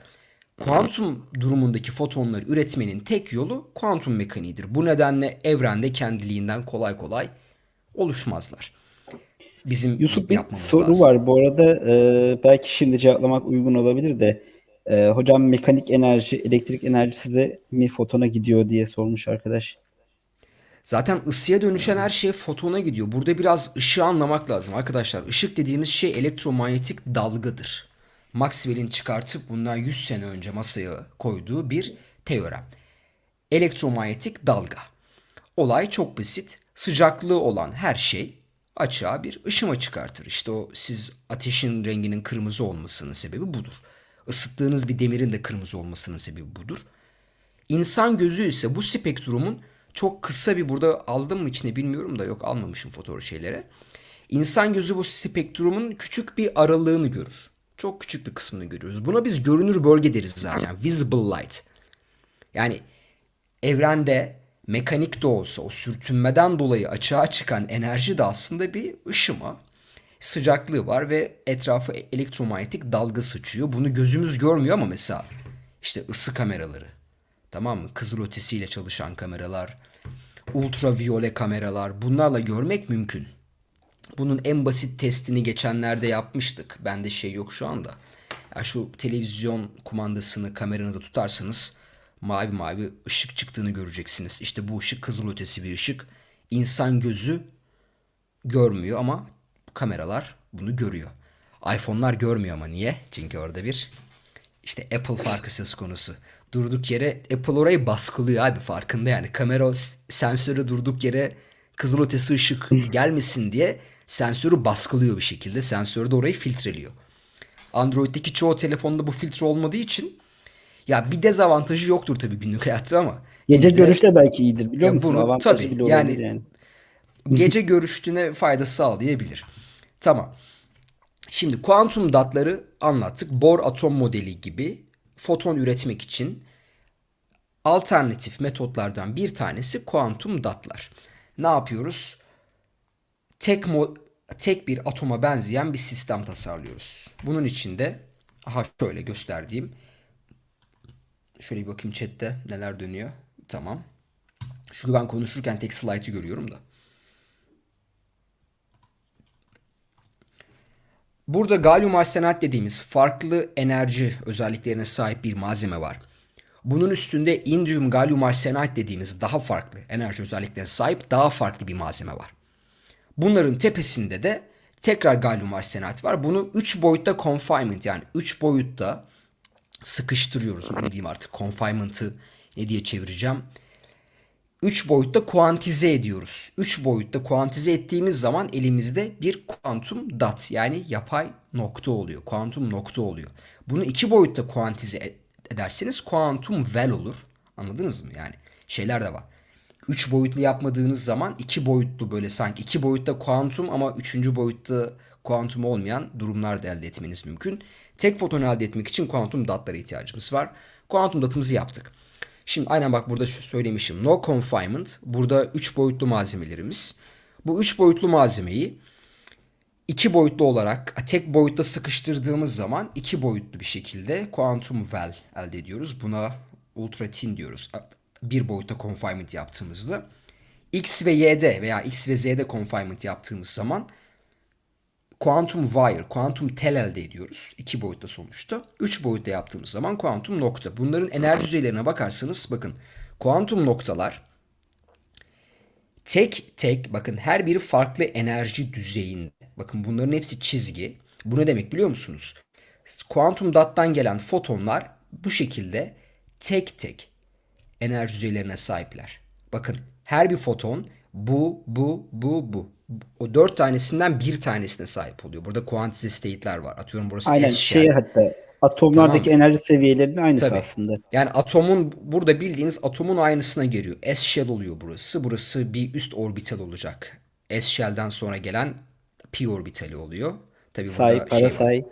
Kuantum durumundaki fotonları üretmenin tek yolu kuantum mekaniğidir. Bu nedenle evrende kendiliğinden kolay kolay oluşmazlar. Bizim Yusuf bir soru lazım. var bu arada. Ee, belki şimdi cevaplamak uygun olabilir de. Ee, hocam mekanik enerji, elektrik enerjisi de mi fotona gidiyor diye sormuş arkadaş. Zaten ısıya dönüşen her şey fotona gidiyor. Burada biraz ışığı anlamak lazım arkadaşlar. Işık dediğimiz şey elektromanyetik dalgadır. Maxwell'in çıkartıp bundan 100 sene önce masaya koyduğu bir teorem. Elektromanyetik dalga. Olay çok basit. Sıcaklığı olan her şey açığa bir ışıma çıkartır. İşte o siz ateşin renginin kırmızı olmasının sebebi budur. Isıttığınız bir demirin de kırmızı olmasının sebebi budur. İnsan gözü ise bu spektrumun çok kısa bir burada aldım mı içine bilmiyorum da yok almamışım fotoğraf şeylere. İnsan gözü bu spektrumun küçük bir aralığını görür. Çok küçük bir kısmını görüyoruz. Buna biz görünür bölge deriz zaten. Visible light. Yani evrende mekanik de olsa o sürtünmeden dolayı açığa çıkan enerji de aslında bir ışıma. Sıcaklığı var ve etrafı elektromanyetik dalga sıçıyor. Bunu gözümüz görmüyor ama mesela işte ısı kameraları, tamam mı? Kızıl ötesiyle çalışan kameralar, ultraviyole kameralar bunlarla görmek mümkün. Bunun en basit testini geçenlerde yapmıştık. Bende şey yok şu anda. Ya şu televizyon kumandasını kameranıza tutarsanız mavi mavi ışık çıktığını göreceksiniz. İşte bu ışık kızıl ötesi bir ışık. İnsan gözü görmüyor ama kameralar bunu görüyor. iPhone'lar görmüyor ama niye? Çünkü orada bir işte Apple farkı söz konusu. Durduk yere Apple orayı baskılıyor abi farkında yani. Kamera sensörü durduk yere kızılötesi ışık gelmesin diye sensörü baskılıyor bir şekilde. Sensör de orayı filtreliyor. Android'deki çoğu telefonda bu filtre olmadığı için ya bir dezavantajı yoktur tabii günlük hayatta ama Gece görüş de belki iyidir biliyor Ya musun? bunu Avantajı tabii, bile yani- yani. gece görüştüğüne faydası sağlayabilir. Tamam. Şimdi kuantum datları anlattık. Bohr atom modeli gibi foton üretmek için alternatif metotlardan bir tanesi kuantum datlar. Ne yapıyoruz? Tek tek bir atoma benzeyen bir sistem tasarlıyoruz. Bunun için de aha şöyle gösterdiğim şöyle bir bakayım chatte neler dönüyor. Tamam. Çünkü ben konuşurken tek slaytı görüyorum da. Burada galyum arsenat dediğimiz farklı enerji özelliklerine sahip bir malzeme var. Bunun üstünde indium galyum arsenat dediğimiz daha farklı enerji özelliklerine sahip daha farklı bir malzeme var. Bunların tepesinde de tekrar galyum arsenat var. Bunu 3 boyutta confinement yani 3 boyutta sıkıştırıyoruz. Ne diyeyim artık confinement'ı ne diye çevireceğim. 3 boyutta kuantize ediyoruz. 3 boyutta kuantize ettiğimiz zaman elimizde bir kuantum dot yani yapay nokta oluyor. Kuantum nokta oluyor. Bunu 2 boyutta kuantize ederseniz kuantum well olur. Anladınız mı? Yani şeyler de var. 3 boyutlu yapmadığınız zaman 2 boyutlu böyle sanki 2 boyutta kuantum ama 3. boyutta kuantum olmayan durumlar da elde etmeniz mümkün. Tek foton elde etmek için kuantum datlara ihtiyacımız var. Kuantum datımızı yaptık. Şimdi aynen bak burada şu söylemişim. No confinement. Burada 3 boyutlu malzemelerimiz. Bu 3 boyutlu malzemeyi iki boyutlu olarak tek boyutta sıkıştırdığımız zaman iki boyutlu bir şekilde kuantum well elde ediyoruz. Buna ultra thin diyoruz. Bir boyutta confinement yaptığımızda. X ve Y'de veya X ve Z'de confinement yaptığımız zaman kuantum wire, kuantum tel elde ediyoruz. İki boyutta sonuçta. Üç boyutta yaptığımız zaman kuantum nokta. Bunların enerji düzeylerine bakarsanız bakın kuantum noktalar tek tek bakın her biri farklı enerji düzeyinde. Bakın bunların hepsi çizgi. Bu ne demek biliyor musunuz? Kuantum dot'tan gelen fotonlar bu şekilde tek tek enerji düzeylerine sahipler. Bakın her bir foton bu, bu, bu, bu. O dört tanesinden bir tanesine sahip oluyor. Burada kuantize state'ler var. Atıyorum burası Aynen S şey shell. hatta atomlardaki Tamam. enerji seviyelerinin aynısı Tabii. aslında. Yani atomun burada bildiğiniz atomun aynısına geliyor. S shell oluyor burası. Burası bir üst orbital olacak. S shell'den sonra gelen p orbitali oluyor. Tabii Say, burada para şey var. say.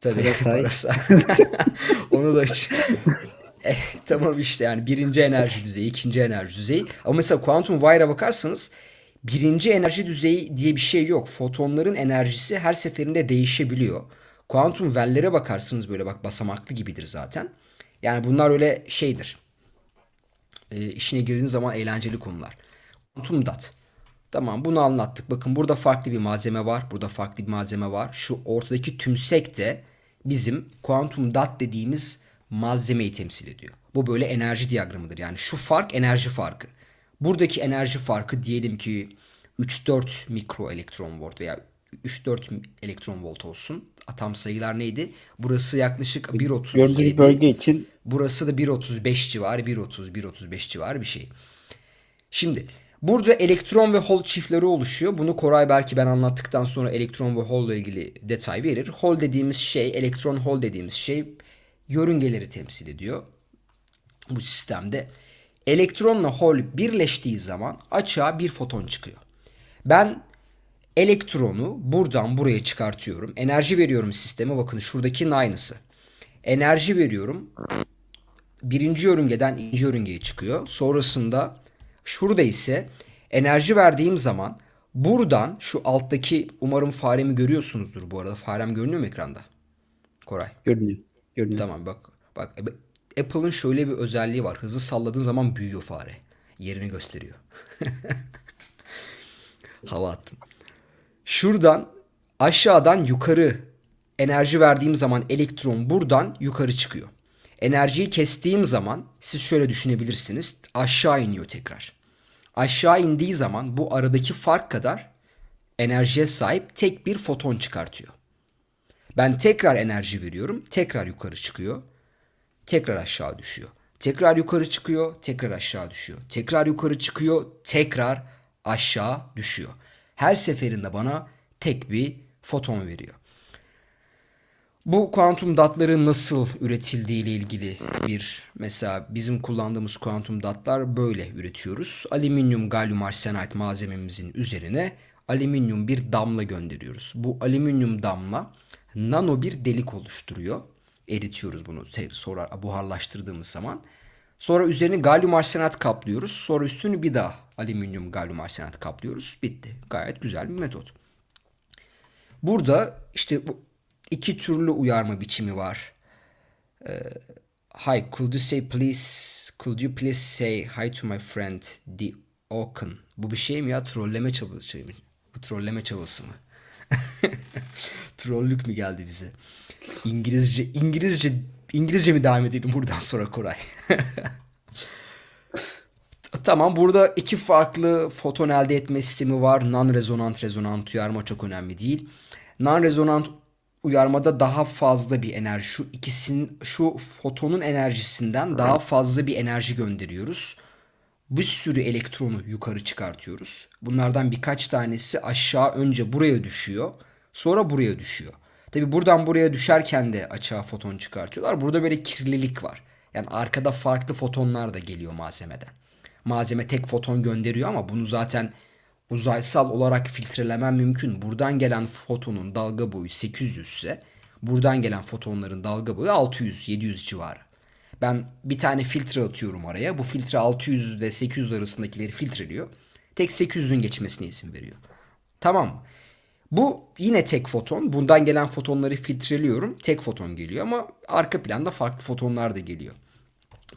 Tabii Parasay. [laughs] parasay. [laughs] Onu da [laughs] Eh, tamam işte yani birinci enerji düzeyi, ikinci enerji düzeyi. Ama mesela Quantum Wire'a bakarsanız birinci enerji düzeyi diye bir şey yok. Fotonların enerjisi her seferinde değişebiliyor. Kuantum well'lere bakarsınız böyle bak basamaklı gibidir zaten. Yani bunlar öyle şeydir. E, işine girdiğiniz zaman eğlenceli konular. Kuantum dot. Tamam bunu anlattık. Bakın burada farklı bir malzeme var. Burada farklı bir malzeme var. Şu ortadaki tümsek de bizim kuantum dot dediğimiz malzemeyi temsil ediyor. Bu böyle enerji diyagramıdır. Yani şu fark enerji farkı. Buradaki enerji farkı diyelim ki 3-4 mikro elektron volt veya 3-4 elektron volt olsun. Atom sayılar neydi? Burası yaklaşık 1.37. Gördüğünüz bölge için Burası da 1.35 civarı, 1.30, 1.35 civarı bir şey. Şimdi burada elektron ve hol çiftleri oluşuyor. Bunu Koray belki ben anlattıktan sonra elektron ve hol ile ilgili detay verir. Hol dediğimiz şey, elektron hol dediğimiz şey yörüngeleri temsil ediyor. Bu sistemde elektronla hol birleştiği zaman açığa bir foton çıkıyor. Ben elektronu buradan buraya çıkartıyorum. Enerji veriyorum sisteme. Bakın şuradakinin aynısı. Enerji veriyorum birinci yörüngeden ikinci yörüngeye çıkıyor. Sonrasında şurada ise enerji verdiğim zaman buradan şu alttaki umarım faremi görüyorsunuzdur bu arada. Farem görünüyor mu ekranda? Koray. görünüyor. Görünüyor. Tamam bak. Bak Apple'ın şöyle bir özelliği var. Hızlı salladığın zaman büyüyor fare. Yerini gösteriyor. [laughs] Hava attım. Şuradan aşağıdan yukarı enerji verdiğim zaman elektron buradan yukarı çıkıyor. Enerjiyi kestiğim zaman siz şöyle düşünebilirsiniz. Aşağı iniyor tekrar. Aşağı indiği zaman bu aradaki fark kadar enerjiye sahip tek bir foton çıkartıyor. Ben tekrar enerji veriyorum. Tekrar yukarı çıkıyor. Tekrar aşağı düşüyor. Tekrar yukarı çıkıyor. Tekrar aşağı düşüyor. Tekrar yukarı çıkıyor. Tekrar aşağı düşüyor. Her seferinde bana tek bir foton veriyor. Bu kuantum datların nasıl üretildiği ile ilgili bir mesela bizim kullandığımız kuantum datlar böyle üretiyoruz. Alüminyum galyum arsenit malzememizin üzerine alüminyum bir damla gönderiyoruz. Bu alüminyum damla nano bir delik oluşturuyor. Eritiyoruz bunu sonra buharlaştırdığımız zaman. Sonra üzerini galyum arsenat kaplıyoruz. Sonra üstünü bir daha alüminyum galyum arsenat kaplıyoruz. Bitti. Gayet güzel bir metot. Burada işte bu iki türlü uyarma biçimi var. Ee, hi, could you say please, could you please say hi to my friend the Oaken? Bu bir şey mi ya? Trolleme çabası mı? Bu trolleme çabası mı? [laughs] Trollük mü geldi bize? İngilizce, İngilizce, İngilizce mi devam edelim buradan sonra Koray? [laughs] Tamam burada iki farklı foton elde etme sistemi var. Non-rezonant, rezonant uyarma çok önemli değil. Non-rezonant uyarmada daha fazla bir enerji şu ikisinin şu fotonun enerjisinden daha fazla bir enerji gönderiyoruz. Bir sürü elektronu yukarı çıkartıyoruz. Bunlardan birkaç tanesi aşağı önce buraya düşüyor, sonra buraya düşüyor. Tabi buradan buraya düşerken de açığa foton çıkartıyorlar. Burada böyle kirlilik var. Yani arkada farklı fotonlar da geliyor malzemeden. Malzeme tek foton gönderiyor ama bunu zaten uzaysal olarak filtrelemem mümkün. Buradan gelen fotonun dalga boyu 800 ise buradan gelen fotonların dalga boyu 600-700 civarı. Ben bir tane filtre atıyorum araya. Bu filtre 600 ile 800 arasındakileri filtreliyor. Tek 800'ün geçmesine izin veriyor. Tamam? Bu yine tek foton. Bundan gelen fotonları filtreliyorum. Tek foton geliyor ama arka planda farklı fotonlar da geliyor.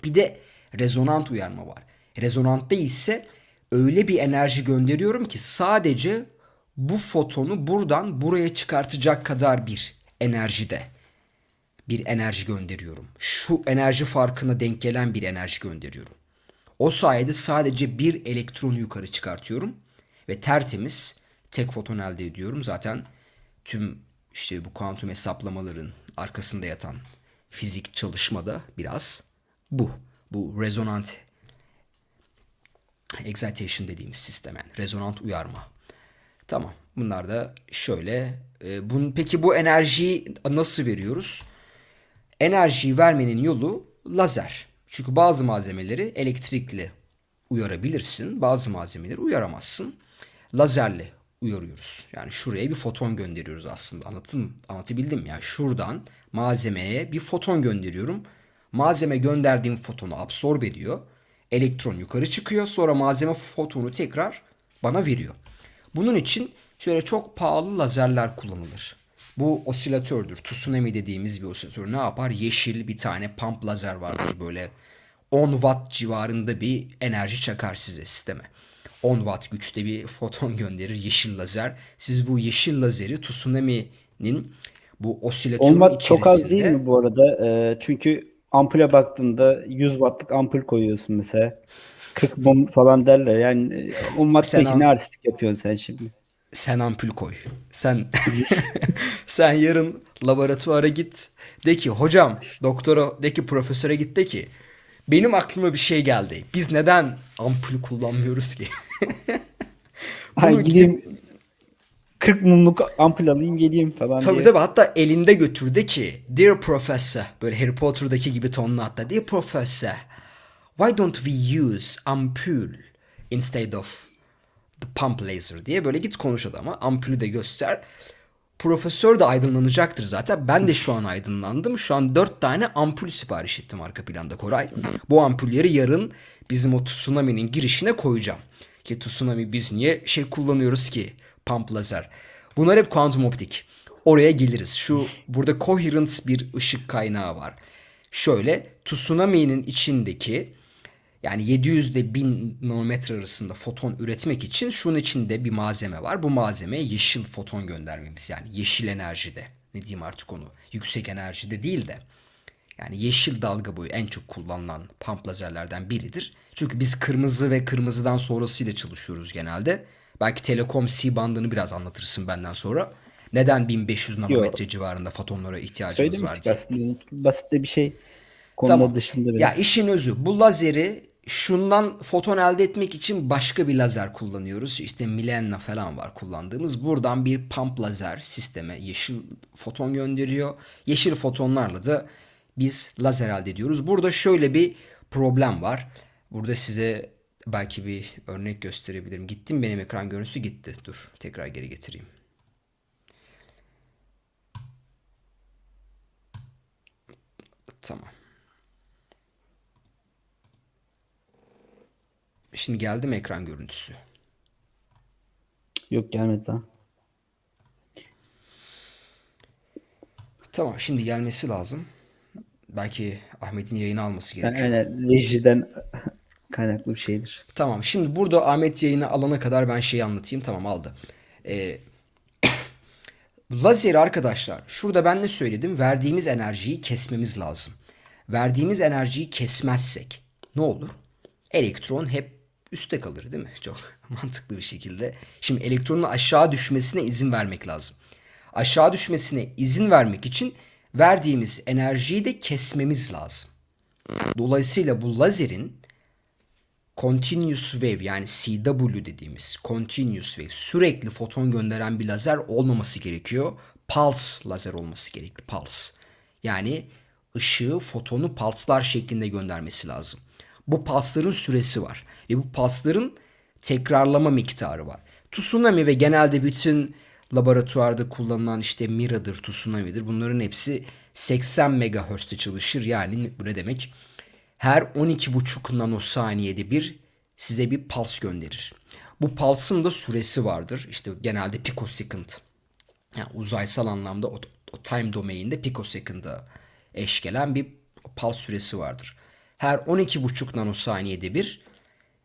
Bir de rezonant uyarma var. Rezonantta ise öyle bir enerji gönderiyorum ki sadece bu fotonu buradan buraya çıkartacak kadar bir enerjide bir enerji gönderiyorum. Şu enerji farkına denk gelen bir enerji gönderiyorum. O sayede sadece bir elektronu yukarı çıkartıyorum ve tertemiz tek foton elde ediyorum. Zaten tüm işte bu kuantum hesaplamaların arkasında yatan fizik çalışmada biraz bu. Bu rezonant excitation dediğimiz sistem yani rezonant uyarma. Tamam. Bunlar da şöyle. E, bunun, peki bu enerjiyi nasıl veriyoruz? Enerjiyi vermenin yolu lazer. Çünkü bazı malzemeleri elektrikli uyarabilirsin. Bazı malzemeleri uyaramazsın. Lazerle uyarıyoruz. Yani şuraya bir foton gönderiyoruz aslında. Anlattım, anlatabildim mi? Yani şuradan malzemeye bir foton gönderiyorum. Malzeme gönderdiğim fotonu absorbe ediyor. Elektron yukarı çıkıyor. Sonra malzeme fotonu tekrar bana veriyor. Bunun için şöyle çok pahalı lazerler kullanılır. Bu osilatördür. Tsunami dediğimiz bir osilatör ne yapar? Yeşil bir tane pump lazer vardır böyle 10 watt civarında bir enerji çakar size sisteme. 10 watt güçte bir foton gönderir yeşil lazer. Siz bu yeşil lazeri tsunami'nin bu osilatörün Olmak içerisinde... çok az değil mi bu arada? Ee, çünkü ampule baktığında 100 wattlık ampul koyuyorsun mesela. 40 mum falan derler. Yani 10 watt'taki Sen ne artistik yapıyorsun sen şimdi? Sen ampul koy. Sen [laughs] sen yarın laboratuvara git. De ki hocam doktora de ki profesöre git de ki benim aklıma bir şey geldi. Biz neden ampul kullanmıyoruz ki? [laughs] Ay gideyim 40 mumluk ampul alayım geleyim falan Tabii diye. tabii hatta elinde götür de ki Dear Professor böyle Harry Potter'daki gibi tonla hatta Dear Professor why don't we use ampule instead of the pump laser diye böyle git konuş adama ampulü de göster. Profesör de aydınlanacaktır zaten. Ben de şu an aydınlandım. Şu an dört tane ampul sipariş ettim arka planda Koray. Bu ampulleri yarın bizim o tsunami'nin girişine koyacağım. Ki tsunami biz niye şey kullanıyoruz ki? Pump lazer. Bunlar hep kuantum optik. Oraya geliriz. Şu burada coherent bir ışık kaynağı var. Şöyle tsunami'nin içindeki yani 700 ile 1000 nanometre arasında foton üretmek için şunun içinde bir malzeme var. Bu malzemeye yeşil foton göndermemiz yani yeşil enerjide. Ne diyeyim artık onu. Yüksek enerjide değil de. Yani yeşil dalga boyu en çok kullanılan pump lazerlerden biridir. Çünkü biz kırmızı ve kırmızıdan sonrasıyla çalışıyoruz genelde. Belki Telekom C bandını biraz anlatırsın benden sonra. Neden 1500 nanometre civarında fotonlara ihtiyacımız var diye. Basit de bir şey. Konuda Tamam. dışında biraz. Ya işin özü bu lazeri şundan foton elde etmek için başka bir lazer kullanıyoruz. İşte Milenna falan var kullandığımız. Buradan bir pump lazer sisteme yeşil foton gönderiyor. Yeşil fotonlarla da biz lazer elde ediyoruz. Burada şöyle bir problem var. Burada size belki bir örnek gösterebilirim. Gittim benim ekran görüntüsü gitti. Dur tekrar geri getireyim. Tamam. Şimdi geldi mi ekran görüntüsü? Yok gelmedi daha. Tamam şimdi gelmesi lazım. Belki Ahmet'in yayını alması Yani, gerekiyor. aynen, rejiden [laughs] kaynaklı bir şeydir. Tamam şimdi burada Ahmet yayını alana kadar ben şeyi anlatayım. Tamam aldı. Ee, [coughs] lazeri arkadaşlar şurada ben ne söyledim? Verdiğimiz enerjiyi kesmemiz lazım. Verdiğimiz enerjiyi kesmezsek ne olur? Elektron hep üstte kalır değil mi? [laughs] Çok [laughs] mantıklı bir şekilde. Şimdi elektronun aşağı düşmesine izin vermek lazım. Aşağı düşmesine izin vermek için verdiğimiz enerjiyi de kesmemiz lazım. Dolayısıyla bu lazerin continuous wave yani CW dediğimiz continuous wave sürekli foton gönderen bir lazer olmaması gerekiyor. Pulse lazer olması gerekli. Pulse. Yani ışığı fotonu pulslar şeklinde göndermesi lazım. Bu pulsların süresi var. Ve bu pulsların tekrarlama miktarı var. Tsunami ve genelde bütün laboratuvarda kullanılan işte Mira'dır, Tsunami'dir. Bunların hepsi 80 MHz'de çalışır. Yani bu ne demek? Her 12,5 nanosaniyede bir size bir pulse gönderir. Bu pulse'ın da süresi vardır. İşte genelde picosecond. Yani uzaysal anlamda o, o time domain'de picosecond'a eş gelen bir pulse süresi vardır. Her 12,5 nanosaniyede bir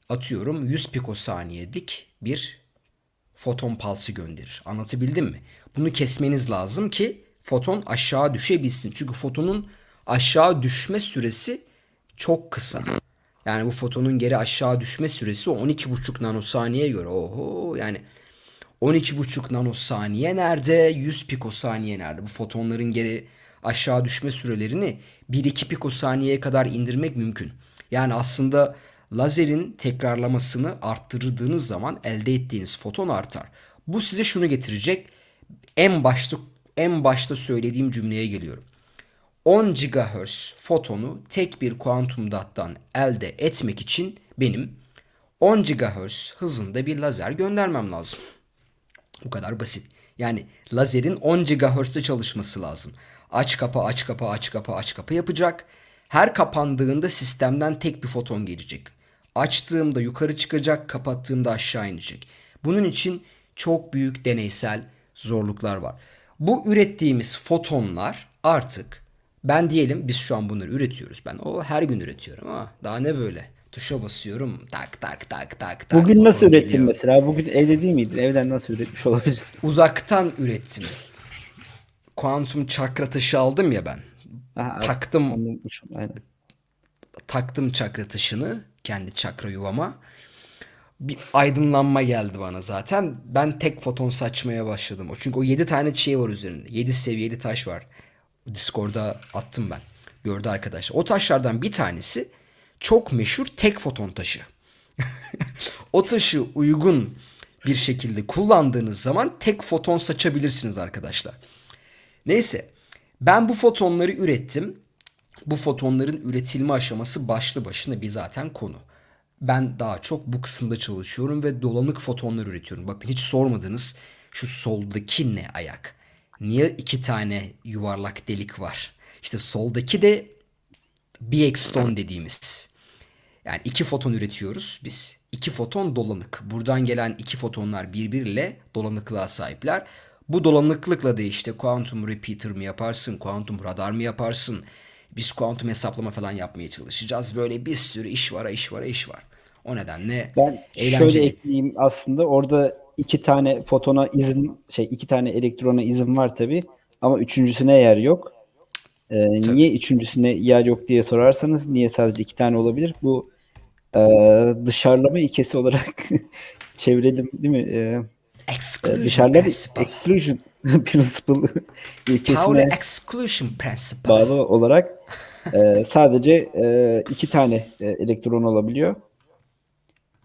atıyorum 100 pikosaniyelik bir foton pulse'ı gönderir. Anlatabildim mi? Bunu kesmeniz lazım ki foton aşağı düşebilsin. Çünkü fotonun aşağı düşme süresi çok kısa. Yani bu fotonun geri aşağı düşme süresi o 12,5 nanosaniyeye göre oho yani 12,5 nanosaniye nerede? 100 pikosaniye nerede? Bu fotonların geri aşağı düşme sürelerini 1-2 pikosaniyeye kadar indirmek mümkün. Yani aslında lazerin tekrarlamasını arttırdığınız zaman elde ettiğiniz foton artar. Bu size şunu getirecek. En başta en başta söylediğim cümleye geliyorum. 10 GHz fotonu tek bir kuantum dattan elde etmek için benim 10 GHz hızında bir lazer göndermem lazım. Bu kadar basit. Yani lazerin 10 GHz'de çalışması lazım. Aç kapa aç kapa aç kapa aç kapa yapacak. Her kapandığında sistemden tek bir foton gelecek. Açtığımda yukarı çıkacak, kapattığımda aşağı inecek. Bunun için çok büyük deneysel zorluklar var. Bu ürettiğimiz fotonlar artık ben diyelim biz şu an bunları üretiyoruz. Ben o her gün üretiyorum ama daha ne böyle? Tuşa basıyorum tak tak tak tak tak. Bugün nasıl ürettin geliyor. mesela? Bugün evde değil miydin? Evden nasıl üretmiş olabilirsin? Uzaktan ürettim. Kuantum çakra taşı aldım ya ben. Aha, Taktım anlamışım. Aynen. taktım çakra taşını kendi çakra yuvama. Bir aydınlanma geldi bana zaten. Ben tek foton saçmaya başladım. O çünkü o 7 tane şey var üzerinde. 7 seviyeli taş var. Discord'a attım ben. Gördü arkadaşlar. O taşlardan bir tanesi çok meşhur tek foton taşı. [laughs] o taşı uygun bir şekilde kullandığınız zaman tek foton saçabilirsiniz arkadaşlar. Neyse ben bu fotonları ürettim. Bu fotonların üretilme aşaması başlı başına bir zaten konu. Ben daha çok bu kısımda çalışıyorum ve dolanık fotonlar üretiyorum. Bakın hiç sormadınız şu soldaki ne ayak? Niye iki tane yuvarlak delik var? İşte soldaki de Biexton dediğimiz. Yani iki foton üretiyoruz biz. İki foton dolanık. Buradan gelen iki fotonlar birbiriyle dolanıklığa sahipler. Bu dolanıklıkla da işte kuantum repeater mi yaparsın, kuantum radar mı yaparsın? Biz kuantum hesaplama falan yapmaya çalışacağız. Böyle bir sürü iş var, iş var, iş var. O nedenle Ben eğlenceli. şöyle ekleyeyim aslında orada iki tane fotona izin şey iki tane elektrona izin var tabi ama üçüncüsüne yer yok. Ee, niye üçüncüsüne yer yok diye sorarsanız niye sadece iki tane olabilir? Bu e, dışarılama ilkesi olarak [laughs] çevirelim değil mi? Ee, Exclusion dışarıda exclusion [laughs] principle ilkesine exclusion principle. bağlı olarak e, sadece e, iki tane e, elektron olabiliyor.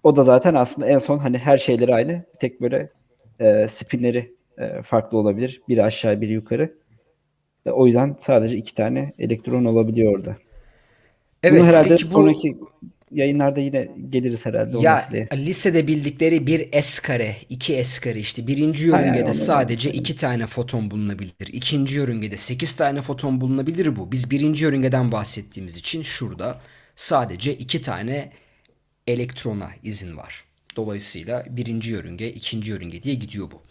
O da zaten aslında en son hani her şeyleri aynı. Tek böyle e, spinleri e, farklı olabilir. Biri aşağı biri yukarı. E, o yüzden sadece iki tane elektron olabiliyor orada. Evet, Bunu herhalde peki bu sonraki yayınlarda yine geliriz herhalde Ya meseleye. lisede bildikleri bir S kare, iki S kare işte birinci Hayır, yörüngede onu sadece iki tane foton bulunabilir. İkinci yörüngede sekiz tane foton bulunabilir bu. Biz birinci yörüngeden bahsettiğimiz için şurada sadece iki tane elektrona izin var. Dolayısıyla birinci yörünge, ikinci yörünge diye gidiyor bu.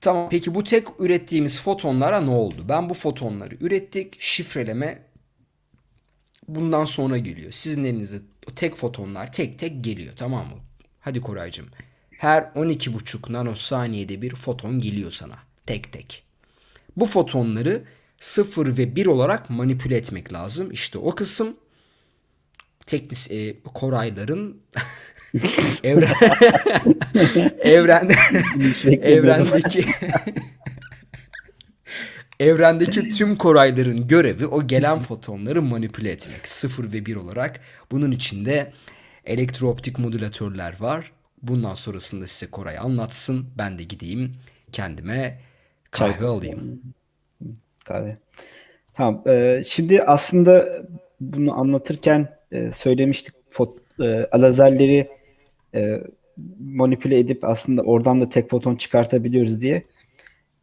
Tamam peki bu tek ürettiğimiz fotonlara ne oldu? Ben bu fotonları ürettik. Şifreleme bundan sonra geliyor. Sizin elinize o tek fotonlar tek tek geliyor tamam mı? Hadi Koraycığım. Her 12,5 nanosaniyede bir foton geliyor sana. Tek tek. Bu fotonları 0 ve 1 olarak manipüle etmek lazım. İşte o kısım teknis e, Korayların [laughs] evren [laughs] evrende evrendeki evrendeki tüm korayların görevi o gelen fotonları manipüle etmek. 0 ve 1 olarak. Bunun içinde elektrooptik modülatörler var. Bundan sonrasında size Koray anlatsın. Ben de gideyim kendime kahve alayım. Kahve. Tamam. e, şimdi aslında bunu anlatırken e, söylemiştik fot, e, lazerleri e, manipüle edip aslında oradan da tek foton çıkartabiliyoruz diye.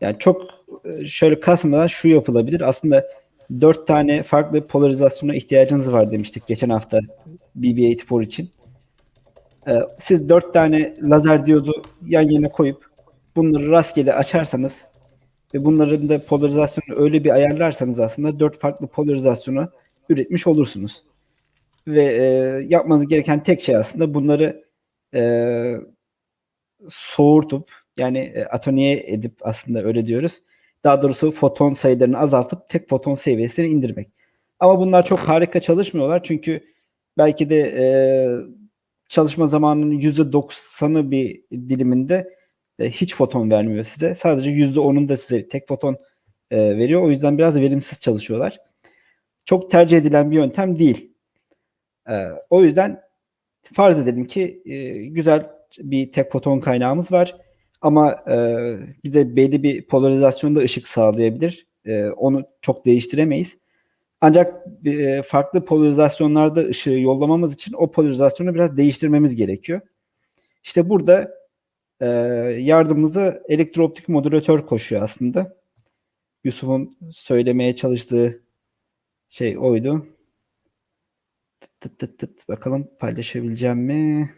Yani çok şöyle kasmadan şu yapılabilir. Aslında dört tane farklı polarizasyona ihtiyacınız var demiştik geçen hafta BB-84 için. E, siz dört tane lazer diyodu yan yana koyup bunları rastgele açarsanız ve bunların da polarizasyonu öyle bir ayarlarsanız aslında dört farklı polarizasyonu üretmiş olursunuz. Ve e, yapmanız gereken tek şey aslında bunları e, soğurtup yani e, atoniye edip aslında öyle diyoruz. Daha doğrusu foton sayılarını azaltıp tek foton seviyesine indirmek. Ama bunlar çok harika çalışmıyorlar çünkü belki de e, çalışma zamanının %90'ı bir diliminde e, hiç foton vermiyor size. Sadece %10'unu da size tek foton e, veriyor. O yüzden biraz verimsiz çalışıyorlar. Çok tercih edilen bir yöntem değil. E, o yüzden farz edelim ki e, güzel bir tek foton kaynağımız var. Ama e, bize belli bir polarizasyonda ışık sağlayabilir. E, onu çok değiştiremeyiz. Ancak e, farklı polarizasyonlarda ışığı yollamamız için o polarizasyonu biraz değiştirmemiz gerekiyor. İşte burada e, yardımımıza elektrooptik modülatör koşuyor aslında. Yusuf'un söylemeye çalıştığı şey oydu. Tıt tıt tıt. Bakalım paylaşabileceğim mi?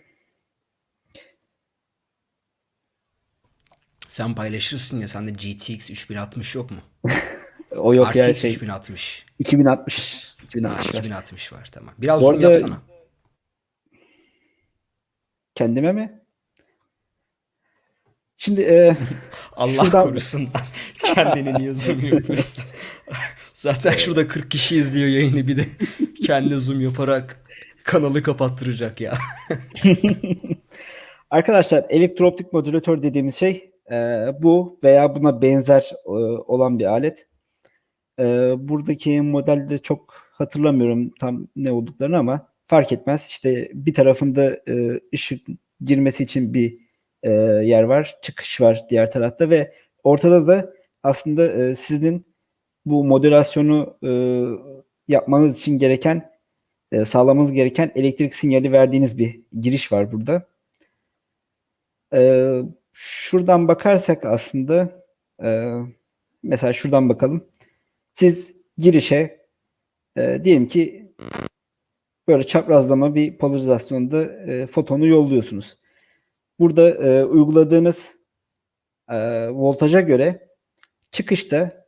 Sen paylaşırsın ya sende GTX 3060 yok mu? [laughs] O yok ya RTX şey 3060. 2060. Ha, 2060 var. 2060 var tamam. Biraz Bu zoom arada- yapsana. Kendime mi? Şimdi e, [laughs] Allah Şuradan- korusun. [laughs] Kendini niye zoom yapıyorsun? Zaten şurada 40 kişi izliyor yayını bir de kendi zoom yaparak kanalı kapattıracak ya. Arkadaşlar elektrooptik modülatör dediğimiz şey e, bu veya buna benzer e, olan bir alet. E, buradaki modelde çok hatırlamıyorum tam ne olduklarını ama fark etmez. İşte bir tarafında e, ışık girmesi için bir e, yer var, çıkış var diğer tarafta ve ortada da aslında e, sizin bu modülasyonu e, yapmanız için gereken e, sağlamanız gereken elektrik sinyali verdiğiniz bir giriş var burada. Ee, şuradan bakarsak aslında e, mesela şuradan bakalım. Siz girişe e, diyelim ki böyle çaprazlama bir polarizasyonda e, fotonu yolluyorsunuz. Burada e, uyguladığınız e, voltaja göre çıkışta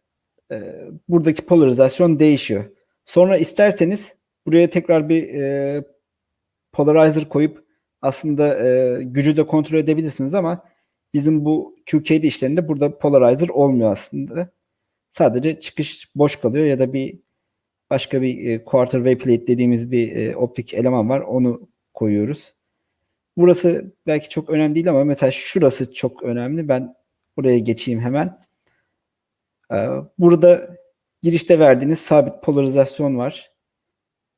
e, buradaki polarizasyon değişiyor. Sonra isterseniz buraya tekrar bir e, polarizer koyup aslında e, gücü de kontrol edebilirsiniz ama bizim bu QKD işlerinde burada polarizer olmuyor aslında. Sadece çıkış boş kalıyor ya da bir başka bir e, quarter wave plate dediğimiz bir e, optik eleman var. Onu koyuyoruz. Burası belki çok önemli değil ama mesela şurası çok önemli. Ben buraya geçeyim hemen. Ee, Burada girişte verdiğiniz sabit polarizasyon var.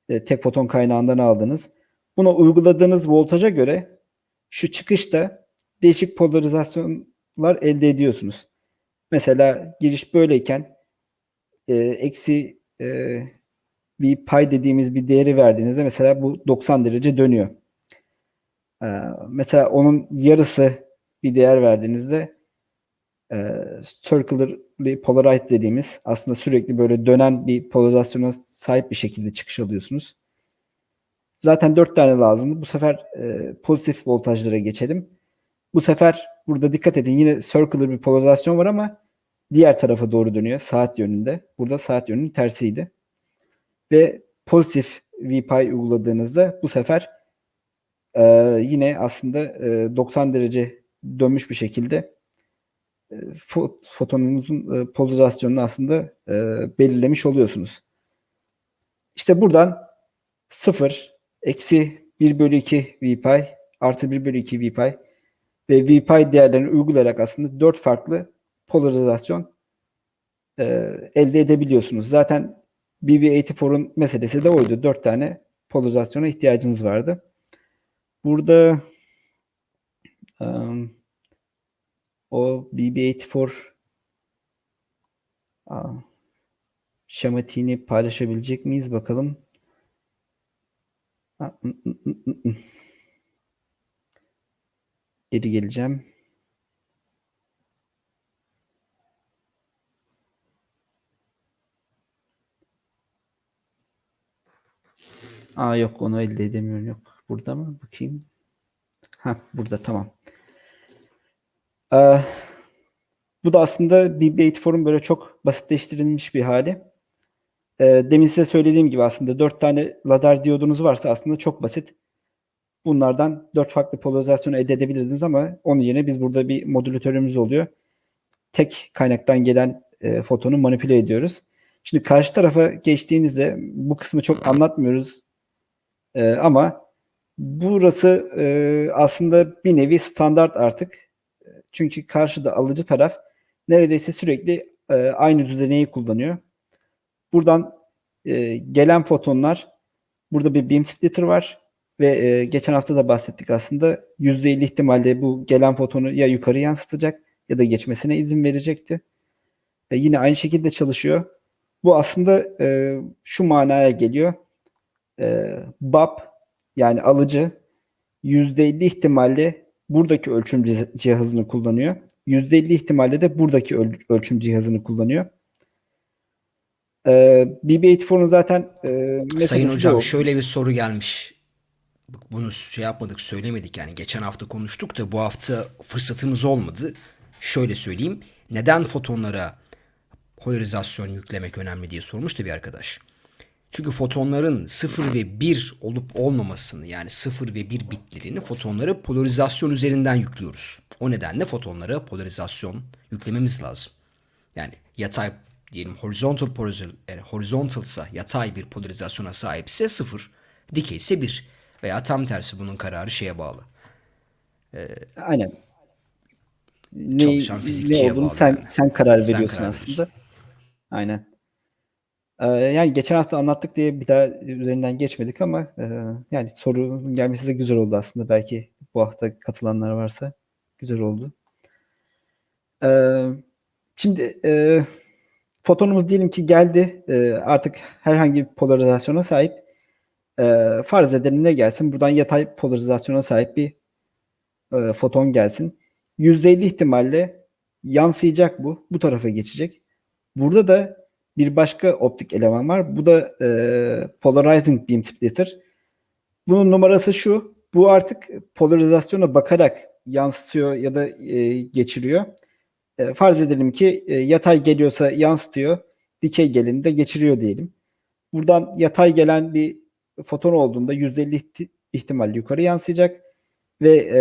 E, tek foton kaynağından aldığınız. Buna uyguladığınız voltaja göre şu çıkışta değişik polarizasyonlar elde ediyorsunuz. Mesela giriş böyleyken e, eksi e, bir pay dediğimiz bir değeri verdiğinizde mesela bu 90 derece dönüyor. E, mesela onun yarısı bir değer verdiğinizde e, circularly polarized dediğimiz aslında sürekli böyle dönen bir polarizasyona sahip bir şekilde çıkış alıyorsunuz. Zaten 4 tane lazım. Bu sefer e, pozitif voltajlara geçelim. Bu sefer burada dikkat edin yine circular bir polarizasyon var ama diğer tarafa doğru dönüyor saat yönünde. Burada saat yönünün tersiydi. Ve pozitif VPI uyguladığınızda bu sefer e, yine aslında e, 90 derece dönmüş bir şekilde e, fo- fotonunuzun e, polarizasyonunu aslında e, belirlemiş oluyorsunuz. İşte buradan 0, eksi 1 bölü 2 VPI, artı 1 bölü 2 VPI ve VPI değerlerini uygulayarak aslında 4 farklı polarizasyon e, elde edebiliyorsunuz. Zaten BB84'un meselesi de oydu. 4 tane polarizasyona ihtiyacınız vardı. Burada um, o BB84 aa, şematini paylaşabilecek miyiz bakalım. I, ı, ı, ı, ı. Geri geleceğim. Aa yok onu elde edemiyorum yok. Burada mı? Bakayım. Ha burada tamam. Ee, bu da aslında BB84'un böyle çok basitleştirilmiş bir hali. Ee, demin size söylediğim gibi aslında 4 tane lazer diyodunuz varsa aslında çok basit. Bunlardan 4 farklı polarizasyonu elde edebilirdiniz ama onun yerine biz burada bir modülatörümüz oluyor. Tek kaynaktan gelen e, fotonu manipüle ediyoruz. Şimdi karşı tarafa geçtiğinizde bu kısmı çok anlatmıyoruz. Ee, ama Burası e, aslında bir nevi standart artık. Çünkü karşıda alıcı taraf neredeyse sürekli e, aynı düzeneyi kullanıyor. Buradan e, gelen fotonlar burada bir beam splitter var ve e, geçen hafta da bahsettik aslında %50 ihtimalle bu gelen fotonu ya yukarı yansıtacak ya da geçmesine izin verecekti. E, yine aynı şekilde çalışıyor. Bu aslında e, şu manaya geliyor. E, BAP yani alıcı %50 ihtimalle buradaki ölçüm cihazını kullanıyor. %50 ihtimalle de buradaki öl- ölçüm cihazını kullanıyor. Ee, BB84'un zaten e, Sayın hocam o. şöyle bir soru gelmiş. Bunu şey yapmadık söylemedik yani geçen hafta konuştuk da bu hafta fırsatımız olmadı. Şöyle söyleyeyim. Neden fotonlara polarizasyon yüklemek önemli diye sormuştu bir arkadaş. Çünkü fotonların 0 ve 1 olup olmamasını yani 0 ve 1 bitlerini fotonlara polarizasyon üzerinden yüklüyoruz. O nedenle fotonlara polarizasyon yüklememiz lazım. Yani yatay diyelim horizontal polarizasyon, yani horizontalsa yatay bir polarizasyona sahipse 0, dikey ise 1 veya tam tersi bunun kararı şeye bağlı. Aynen. Ne, Çalışan ne fizikçiye olduğunu bağlı sen yani. sen karar Sen veriyorsun karar aslında. veriyorsun. Aynen. Ee, yani geçen hafta anlattık diye bir daha üzerinden geçmedik ama e, yani sorunun gelmesi de güzel oldu aslında. Belki bu hafta katılanlar varsa güzel oldu. Ee, şimdi e, fotonumuz diyelim ki geldi. E, artık herhangi bir polarizasyona sahip. E, farz edelim ne gelsin? Buradan yatay polarizasyona sahip bir e, foton gelsin. %50 ihtimalle yansıyacak bu. Bu tarafa geçecek. Burada da bir başka optik eleman var. Bu da e, polarizing beam splitter. Bunun numarası şu. Bu artık polarizasyona bakarak yansıtıyor ya da e, geçiriyor. E, farz edelim ki e, yatay geliyorsa yansıtıyor. Dikey geleni de geçiriyor diyelim. Buradan yatay gelen bir foton olduğunda %50 ihti- ihtimalle yukarı yansıyacak ve e,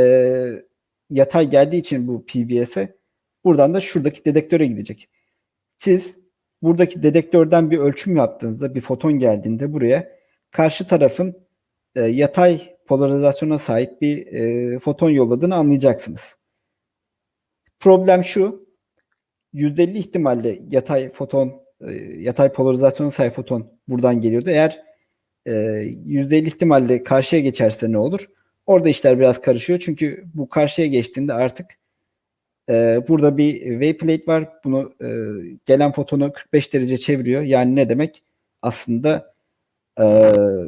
yatay geldiği için bu PBS'e buradan da şuradaki dedektöre gidecek. Siz buradaki dedektörden bir ölçüm yaptığınızda bir foton geldiğinde buraya karşı tarafın e, yatay polarizasyona sahip bir e, foton yolladığını anlayacaksınız. Problem şu. %50 ihtimalle yatay foton e, yatay polarizasyona sahip foton buradan geliyordu. Eğer e, %50 ihtimalle karşıya geçerse ne olur? Orada işler biraz karışıyor. Çünkü bu karşıya geçtiğinde artık e, burada bir wayplate var. Bunu e, gelen fotonu 45 derece çeviriyor. Yani ne demek? Aslında e,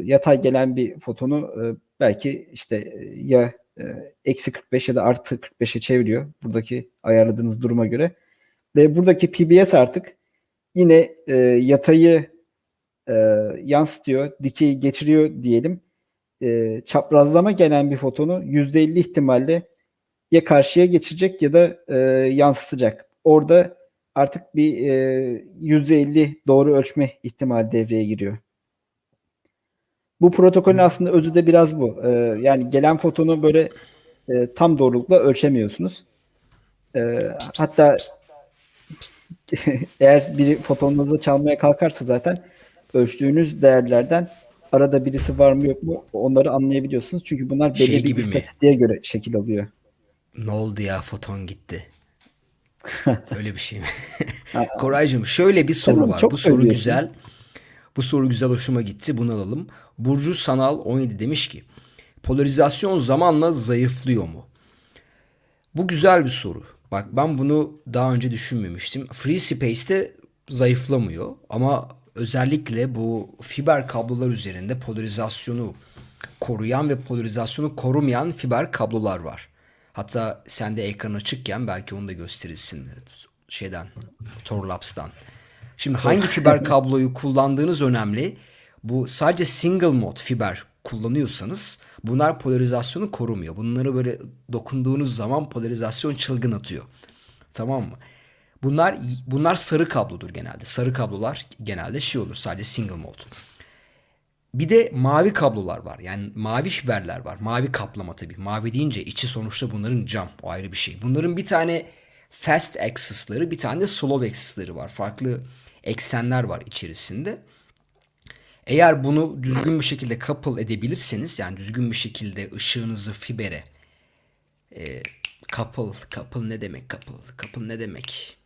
yatay gelen bir fotonu e, belki işte e, ya e, eksi 45 ya da artı 45'e çeviriyor. Buradaki ayarladığınız duruma göre. Ve buradaki PBS artık yine e, yatayı e, yansıtıyor, dikeyi geçiriyor diyelim. E, çaprazlama gelen bir fotonu %50 ihtimalle ya karşıya geçecek ya da e, yansıtacak. Orada artık bir e, %50 doğru ölçme ihtimali devreye giriyor. Bu protokolün aslında özü de biraz bu. E, yani gelen fotonu böyle e, tam doğrulukla ölçemiyorsunuz. E, hatta [laughs] eğer biri fotonunuzu çalmaya kalkarsa zaten ölçtüğünüz değerlerden arada birisi var mı yok mu onları anlayabiliyorsunuz. Çünkü bunlar belli Şey bir istatistiğe göre şekil alıyor. Ne oldu ya foton gitti. [laughs] Öyle bir şey mi? Koraycığım şöyle bir soru Tamam, var. Bu soru güzel. Bu soru güzel hoşuma gitti. Bunu alalım. Burcu Sanal 17 demiş ki polarizasyon zamanla zayıflıyor mu? Bu güzel bir soru. Bak ben bunu daha önce düşünmemiştim. Free Space'te zayıflamıyor ama özellikle bu fiber kablolar üzerinde polarizasyonu koruyan ve polarizasyonu korumayan fiber kablolar var. Hatta sende ekran açıkken belki onu da gösterirsin şeyden Torlabs'tan. Şimdi hangi fiber [laughs] kabloyu kullandığınız önemli. Bu sadece single mod fiber kullanıyorsanız bunlar polarizasyonu korumuyor. Bunları böyle dokunduğunuz zaman polarizasyon çılgın atıyor. Tamam mı? Bunlar bunlar sarı kablodur genelde. Sarı kablolar genelde şey olur sadece single mod. Bir de mavi kablolar var. Yani mavi fiberler var. Mavi kaplama tabii. Mavi deyince içi sonuçta bunların cam. O ayrı bir şey. Bunların bir tane fast axis'ları bir tane de slow axis'ları var. Farklı eksenler var içerisinde. Eğer bunu düzgün bir şekilde couple edebilirseniz yani düzgün bir şekilde ışığınızı fibere e, couple, couple ne demek couple? Couple ne demek?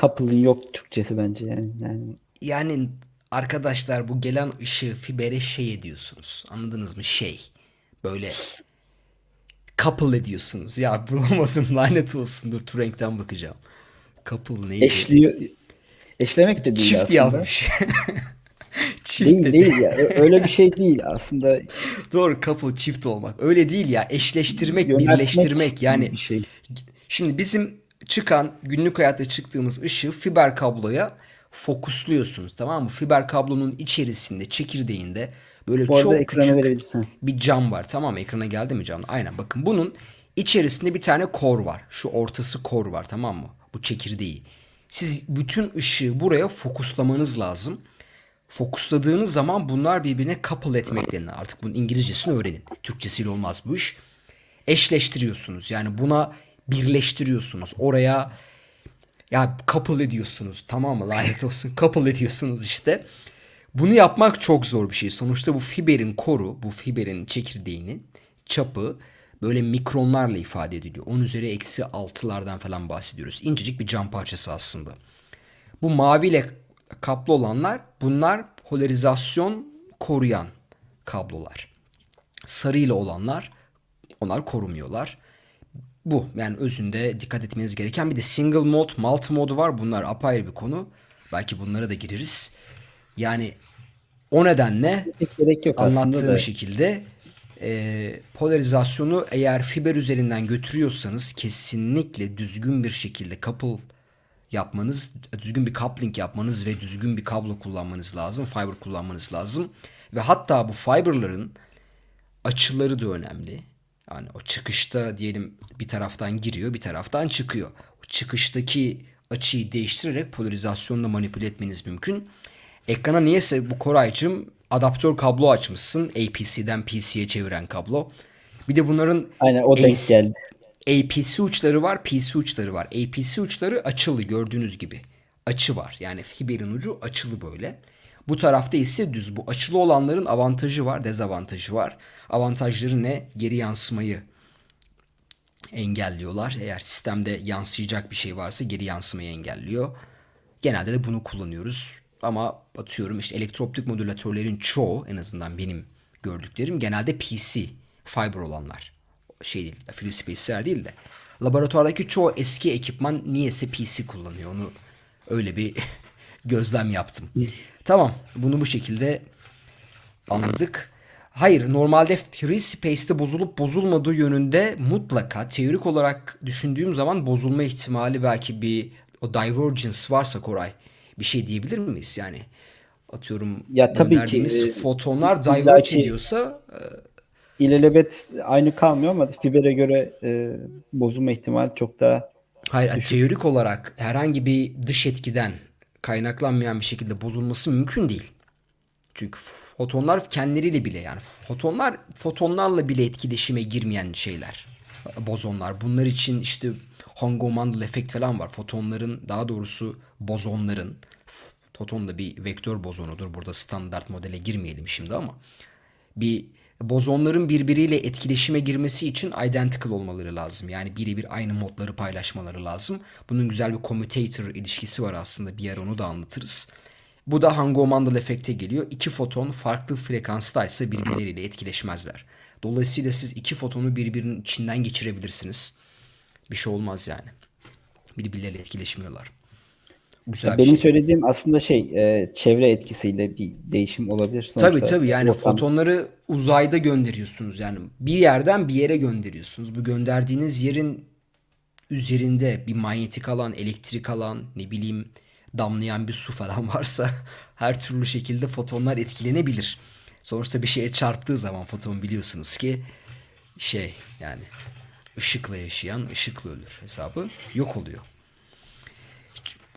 Couple'ın yok Türkçesi bence yani. yani Yani arkadaşlar bu gelen ışığı fibere şey ediyorsunuz. Anladınız mı? Şey. Böyle couple ediyorsunuz. Ya bulamadım [laughs] lanet olsun. Dur Turing'den bakacağım. Couple neydi? eşliyor. Eşlemek de değil Çift aslında. yazmış. [laughs] Çift Değil dedi. değil ya. Öyle bir şey değil aslında. [laughs] Doğru couple çift olmak. Öyle değil ya. Eşleştirmek, Yöneltmek birleştirmek. Yani bir şey. Şimdi bizim çıkan günlük hayatta çıktığımız ışığı fiber kabloya fokusluyorsunuz tamam mı? Fiber kablonun içerisinde, çekirdeğinde böyle Bu çok küçük verebilirsin. bir cam var tamam mı? Ekrana geldi mi cam? Aynen bakın bunun içerisinde bir tane kor var. Şu ortası kor var tamam mı? Bu çekirdeği. Siz bütün ışığı buraya fokuslamanız lazım. Fokusladığınız zaman bunlar birbirine couple etmek denilir. Artık bunun İngilizcesini öğrenin. Türkçesiyle olmaz bu iş. Eşleştiriyorsunuz. Yani buna birleştiriyorsunuz. Oraya ya couple ediyorsunuz. Tamam mı? Lanet olsun. [laughs] couple ediyorsunuz işte. Bunu yapmak çok zor bir şey. Sonuçta bu fiberin koru, bu fiberin çekirdeğinin çapı böyle mikronlarla ifade ediliyor. 10 üzeri eksi 6'lardan falan bahsediyoruz. İncecik bir cam parçası aslında. Bu maviyle kaplı olanlar bunlar polarizasyon koruyan kablolar. Sarıyla olanlar onlar korumuyorlar. Bu yani özünde dikkat etmeniz gereken bir de single mode, multi mode var. Bunlar apayrı bir konu. Belki bunlara da gireriz. Yani o nedenle gerek yok anlattığım da. şekilde e, polarizasyonu eğer fiber üzerinden götürüyorsanız kesinlikle düzgün bir şekilde couple yapmanız, düzgün bir coupling yapmanız ve düzgün bir kablo kullanmanız lazım. Fiber kullanmanız lazım. Ve hatta bu fiberların açıları da önemli. Yani o çıkışta diyelim bir taraftan giriyor bir taraftan çıkıyor. O çıkıştaki açıyı değiştirerek polarizasyonla manipüle etmeniz mümkün. Ekrana niyeyse bu Koraycığım adaptör kablo açmışsın. APC'den PC'ye çeviren kablo. Bir de bunların Aynen o denk geldi. APC uçları var, PC uçları var. APC uçları açılı gördüğünüz gibi. Açı var. Yani fiberin ucu açılı böyle. Bu tarafta ise düz. Bu açılı olanların avantajı var, dezavantajı var. Avantajları ne? Geri yansımayı engelliyorlar. Eğer sistemde yansıyacak bir şey varsa geri yansımayı engelliyor. Genelde de bunu kullanıyoruz. Ama atıyorum işte elektroptik modülatörlerin çoğu en azından benim gördüklerim genelde PC fiber olanlar. Şey değil, free space'ler değil de. Laboratuvardaki çoğu eski ekipman niyeyse PC kullanıyor. Onu öyle bir [laughs] gözlem yaptım. Tamam, bunu bu şekilde anladık. Hayır, normalde free space'te bozulup bozulmadığı yönünde mutlaka teorik olarak düşündüğüm zaman bozulma ihtimali belki bir o divergence varsa Koray bir şey diyebilir miyiz? Yani atıyorum Ya tabii ki, e, fotonlar diverge ediyorsa İlelebet aynı kalmıyor ama fibere göre e, bozulma ihtimali çok daha Hayır, teorik olarak herhangi bir dış etkiden kaynaklanmayan bir şekilde bozulması mümkün değil. Çünkü fotonlar kendileriyle bile yani fotonlar fotonlarla bile etkileşime girmeyen şeyler. Bozonlar. Bunlar için işte Hong-Mandel efekt falan var. Fotonların daha doğrusu bozonların foton da bir vektör bozonudur. Burada standart modele girmeyelim şimdi ama bir bozonların birbiriyle etkileşime girmesi için identical olmaları lazım. Yani birebir aynı modları paylaşmaları lazım. Bunun güzel bir commutator ilişkisi var aslında. Bir ara onu da anlatırız. Bu da Hong-Mandel efekte geliyor. İki foton farklı frekanstaysa birbirleriyle etkileşmezler. Dolayısıyla siz iki fotonu birbirinin içinden geçirebilirsiniz. Bir şey olmaz yani. Birbirleriyle etkileşmiyorlar. Güzel benim şey. söylediğim aslında şey e, çevre etkisiyle bir değişim olabilir. Tabii Sonuçta tabii yani ortam- fotonları uzayda gönderiyorsunuz yani bir yerden bir yere gönderiyorsunuz. Bu gönderdiğiniz yerin üzerinde bir manyetik alan, elektrik alan, ne bileyim damlayan bir su falan [laughs] varsa her türlü şekilde fotonlar etkilenebilir. Sonuçta bir şeye çarptığı zaman foton biliyorsunuz ki şey yani ışıkla yaşayan ışıkla ölür hesabı yok oluyor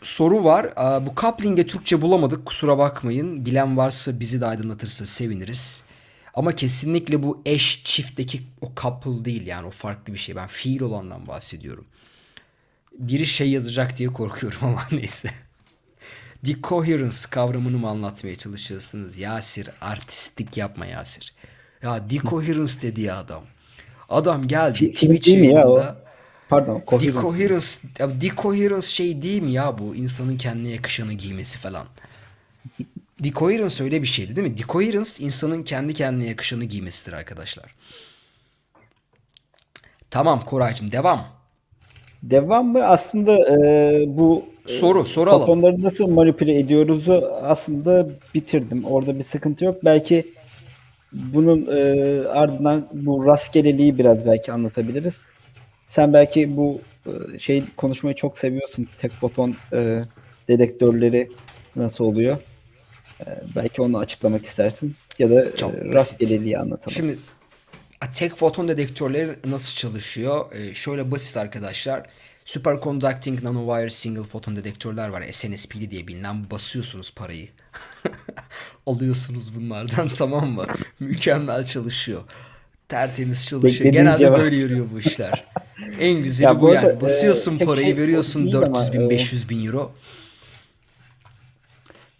soru var. Bu coupling'e Türkçe bulamadık. Kusura bakmayın. Bilen varsa bizi de aydınlatırsa seviniriz. Ama kesinlikle bu eş çiftteki o couple değil yani o farklı bir şey. Ben fiil olandan bahsediyorum. Biri şey yazacak diye korkuyorum [laughs] ama neyse. Decoherence kavramını mı anlatmaya çalışıyorsunuz? Yasir artistlik yapma Yasir. Ya decoherence dedi ya adam. Adam geldi Twitch yayınında. Pardon. coherence. Decoherence, decoherence şey değil mi ya bu? İnsanın kendine yakışanı giymesi falan. Decoherence öyle bir şeydi değil mi? Decoherence insanın kendi kendine yakışanı giymesidir arkadaşlar. Tamam Koraycığım devam. Devam mı? Aslında e, bu Soru, soru alalım. fotonları nasıl manipüle ediyoruzu aslında bitirdim. Orada bir sıkıntı yok. Belki bunun e, ardından bu rastgeleliği biraz belki anlatabiliriz. Sen belki bu e, şey konuşmayı çok seviyorsun. Tek foton e, dedektörleri nasıl oluyor? E, belki onu açıklamak istersin. Ya da Çok e, rastgeleliği anlatalım. Şimdi tek foton dedektörleri nasıl çalışıyor? Ee, şöyle basit arkadaşlar. Superconducting Nanowire Single Photon dedektörler var. SNSP'li diye bilinen basıyorsunuz parayı. [laughs] Alıyorsunuz bunlardan [laughs] tamam mı? Mükemmel çalışıyor. Tertemiz çalışıyor. Beklediğin Genelde cevap. böyle yürüyor bu işler. En [laughs] güzeli Ya bu, bu arada, yani. Basıyorsun e, parayı şey veriyorsun değil ama, 400 bin e, 500 bin euro.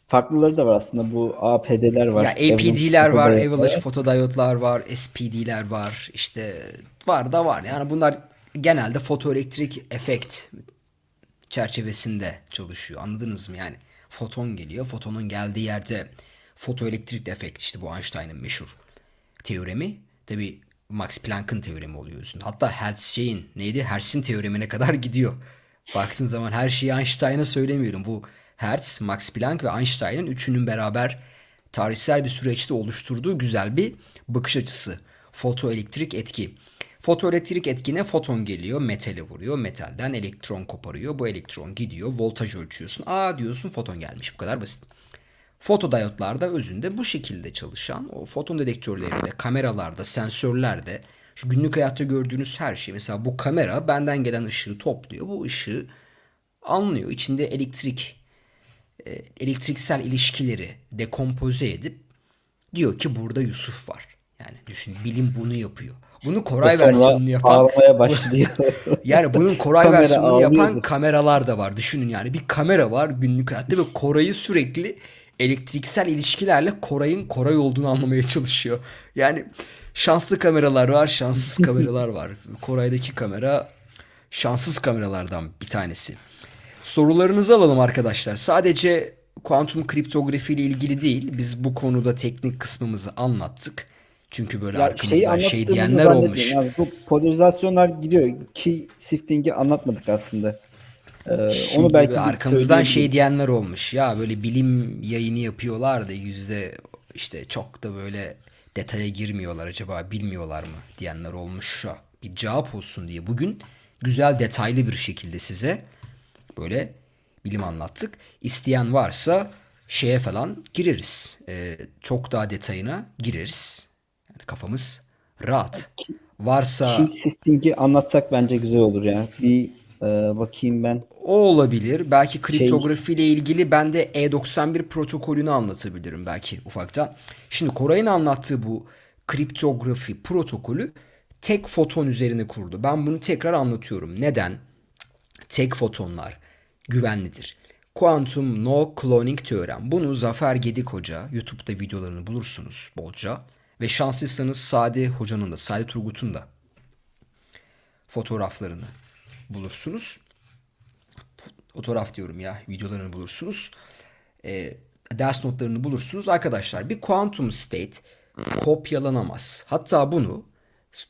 Farklıları da var aslında. Bu APD'ler var. Ya APD'ler var, Avalanche fotodiyotlar var, SPD'ler var. işte var da var. Yani bunlar genelde fotoelektrik efekt çerçevesinde çalışıyor. Anladınız mı? Yani foton geliyor. Fotonun geldiği yerde fotoelektrik efekt işte bu Einstein'ın meşhur teoremi. Tabi Max Planck'ın teoremi oluyor üstünde. Hatta Hertz'in neydi? Hertz'in teoremine kadar [laughs] gidiyor. Baktığın zaman her şeyi Einstein'a söylemiyorum. Bu Hertz, Max Planck ve Einstein'ın üçünün beraber tarihsel bir süreçte oluşturduğu güzel bir bakış açısı. Fotoelektrik etki. Fotoelektrik etkine foton geliyor, metale vuruyor. Metalden elektron koparıyor. Bu elektron gidiyor, voltaj ölçüyorsun. Aa diyorsun foton gelmiş. Bu kadar basit. Fotodiyotlarda özünde bu şekilde çalışan o foton dedektörlerinde, kameralarda, sensörlerde şu günlük hayatta gördüğünüz her şey. Mesela bu kamera benden gelen ışığı topluyor. Bu ışığı anlıyor. İçinde elektrik e, elektriksel ilişkileri dekompoze edip diyor ki burada Yusuf var. Yani düşün bilim bunu yapıyor. Bunu Koray Sonra versiyonunu yapan başlıyor. [laughs] yani bunun Koray Kamera versiyonunu yapan ağlıyordu. kameralar da var. Düşünün yani bir kamera var günlük hayatta ve Koray'ı sürekli elektriksel ilişkilerle Koray'ın Koray olduğunu anlamaya çalışıyor. Yani şanslı kameralar var, şanssız [laughs] kameralar var. Koray'daki kamera şanssız kameralardan bir tanesi. Sorularınızı alalım arkadaşlar. Sadece kuantum kriptografi ile ilgili değil. Biz bu konuda teknik kısmımızı anlattık. Çünkü böyle Ya arkamızdan şey diyenler olmuş. Yani bu polarizasyonlar gidiyor. Key shifting'i anlatmadık aslında. Ee, Şimdi onu belki arkamızdan şey diyenler olmuş. Ya böyle bilim yayını yapıyorlar da yüzde işte çok da böyle detaya girmiyorlar acaba bilmiyorlar mı diyenler olmuş şu. Bir cevap olsun diye bugün güzel detaylı bir şekilde size böyle bilim anlattık. İsteyen varsa şeye falan gireriz. Ee, çok daha detayına gireriz. Kafamız rahat. Varsa Key shifting'i anlatsak bence güzel olur ya. Bir e, bakayım ben. O olabilir. Belki kriptografi ile ilgili ben de E91 protokolünü anlatabilirim belki ufaktan. Şimdi Koray'ın anlattığı bu kriptografi protokolü tek foton üzerine kurdu. Ben bunu tekrar anlatıyorum. Neden? Tek fotonlar güvenlidir. Quantum No Cloning Teorem. Bunu Zafer Gedik Hoca YouTube'da videolarını bulursunuz bolca. Ve şanslıysanız Sade Hoca'nın da, Sade Turgut'un da fotoğraflarını bulursunuz fotoğraf diyorum ya videolarını bulursunuz. E, ders notlarını bulursunuz. Arkadaşlar bir quantum state kopyalanamaz. Hatta bunu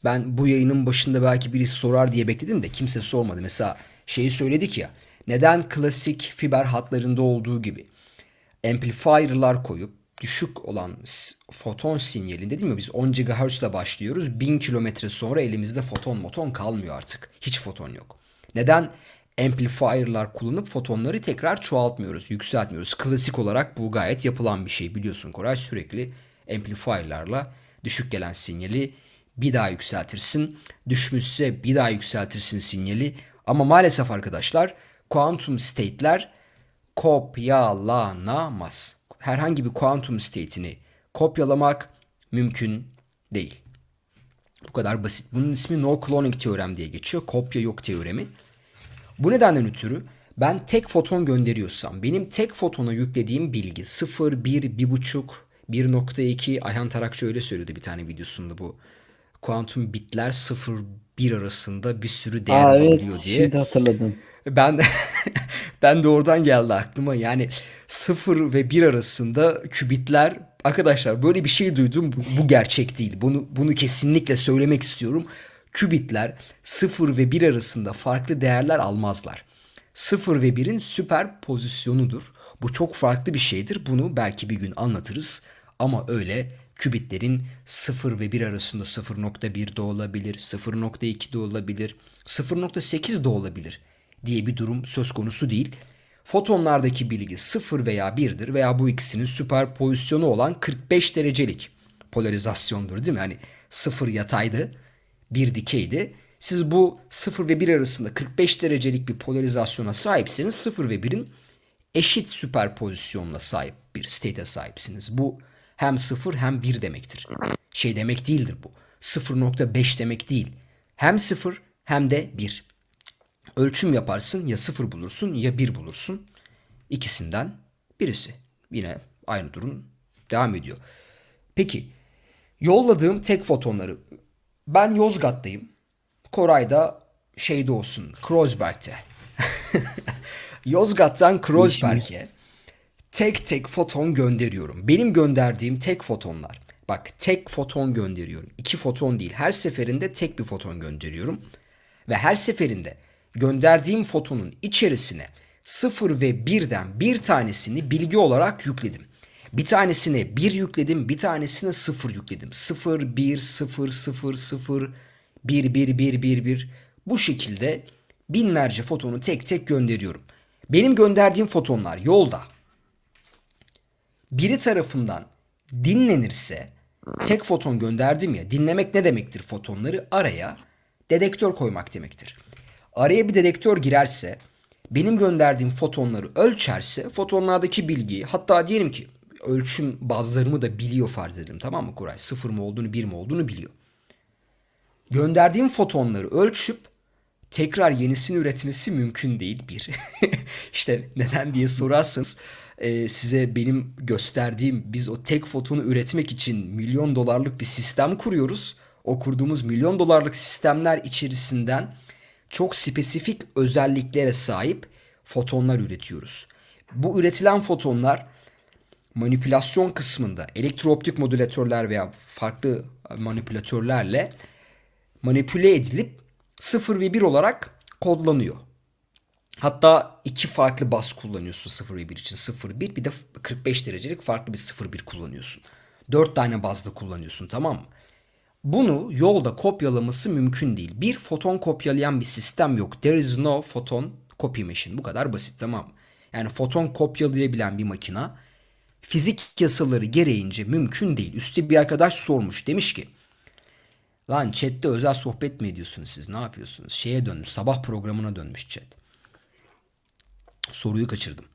ben bu yayının başında belki birisi sorar diye bekledim de kimse sormadı. Mesela şeyi söyledik ya neden klasik fiber hatlarında olduğu gibi amplifier'lar koyup düşük olan foton sinyalinde değil mi? Biz 10 GHz ile başlıyoruz. 1000 kilometre sonra elimizde foton moton kalmıyor artık. Hiç foton yok. Neden amplifier'lar kullanıp fotonları tekrar çoğaltmıyoruz, yükseltmiyoruz? Klasik olarak bu gayet yapılan bir şey. Biliyorsun Koray sürekli amplifier'larla düşük gelen sinyali bir daha yükseltirsin. Düşmüşse bir daha yükseltirsin sinyali. Ama maalesef arkadaşlar quantum state'ler kopyalanamaz. Herhangi bir kuantum state'ini kopyalamak mümkün değil. Bu kadar basit. Bunun ismi no cloning teorem diye geçiyor. Kopya yok teoremi. Bu nedenden ötürü Ben tek foton gönderiyorsam benim tek fotona yüklediğim bilgi 0, 1, 1.5, 1.2 Ayhan Tarakçı öyle söylüyordu bir tane videosunda bu. Kuantum bitler 0 1 arasında bir sürü değer Aa, evet diye. şimdi hatırladım. Ben [laughs] ben de oradan geldi aklıma. Yani 0 ve 1 arasında kübitler arkadaşlar böyle bir şey duydum. Bu, bu gerçek değil. Bunu bunu kesinlikle söylemek istiyorum. Kübitler 0 ve 1 arasında farklı değerler almazlar. 0 ve 1'in süper pozisyonudur. Bu çok farklı bir şeydir. Bunu belki bir gün anlatırız. Ama öyle kübitlerin 0 ve 1 arasında 0.1 de olabilir, 0.2 de olabilir, 0.8 de olabilir diye bir durum söz konusu değil. Fotonlardaki bilgi 0 veya 1'dir veya bu ikisinin süper pozisyonu olan 45 derecelik polarizasyondur değil mi? Hani 0 yataydı, 1 dikeydi. Siz bu 0 ve 1 arasında 45 derecelik bir polarizasyona sahipseniz 0 ve 1'in eşit süperpozisyonla sahip bir state'e sahipsiniz. Bu hem 0 hem 1 demektir. Şey demek değildir bu. 0.5 demek değil. Hem 0 hem de 1. Ölçüm yaparsın ya 0 bulursun ya 1 bulursun. İkisinden birisi. Yine aynı durum devam ediyor. Peki yolladığım tek fotonları ben Yozgat'tayım. Koray da şeyde olsun Kreuzberg'te. [laughs] Yozgat'tan Kreuzberg'e tek tek foton gönderiyorum. Benim gönderdiğim tek fotonlar. Bak tek foton gönderiyorum. İki foton değil. Her seferinde tek bir foton gönderiyorum. Ve her seferinde gönderdiğim fotonun içerisine 0 ve 1'den bir tanesini bilgi olarak yükledim. Bir tanesine 1 yükledim, bir tanesine 0 yükledim. 0, 1, 0, 0, 0, 1, 1, 1, 1, 1. Bu şekilde binlerce fotonu tek tek gönderiyorum. Benim gönderdiğim fotonlar yolda biri tarafından dinlenirse tek foton gönderdim ya dinlemek ne demektir fotonları araya dedektör koymak demektir. Araya bir dedektör girerse benim gönderdiğim fotonları ölçerse fotonlardaki bilgiyi hatta diyelim ki ölçüm bazlarımı da biliyor farz edelim tamam mı Kuray? Sıfır mı olduğunu bir mi olduğunu biliyor. Gönderdiğim fotonları ölçüp tekrar yenisini üretmesi mümkün değil bir. [laughs] işte neden diye sorarsanız e, size benim gösterdiğim biz o tek fotonu üretmek için milyon dolarlık bir sistem kuruyoruz. O kurduğumuz milyon dolarlık sistemler içerisinden çok spesifik özelliklere sahip fotonlar üretiyoruz. Bu üretilen fotonlar manipülasyon kısmında elektrooptik modülatörler veya farklı manipülatörlerle manipüle edilip 0 ve 1 olarak kodlanıyor. Hatta iki farklı bas kullanıyorsun 0 ve 1 için 0 1 bir de 45 derecelik farklı bir 0 1 kullanıyorsun. 4 tane bazda kullanıyorsun tamam mı? Bunu yolda kopyalaması mümkün değil. Bir foton kopyalayan bir sistem yok. There is no photon copy machine. Bu kadar basit tamam mı? Yani foton kopyalayabilen bir makina fizik yasaları gereğince mümkün değil. Üste bir arkadaş sormuş. Demiş ki lan chatte özel sohbet mi ediyorsunuz siz? Ne yapıyorsunuz? Şeye dönmüş. Sabah programına dönmüş chat. Soruyu kaçırdım.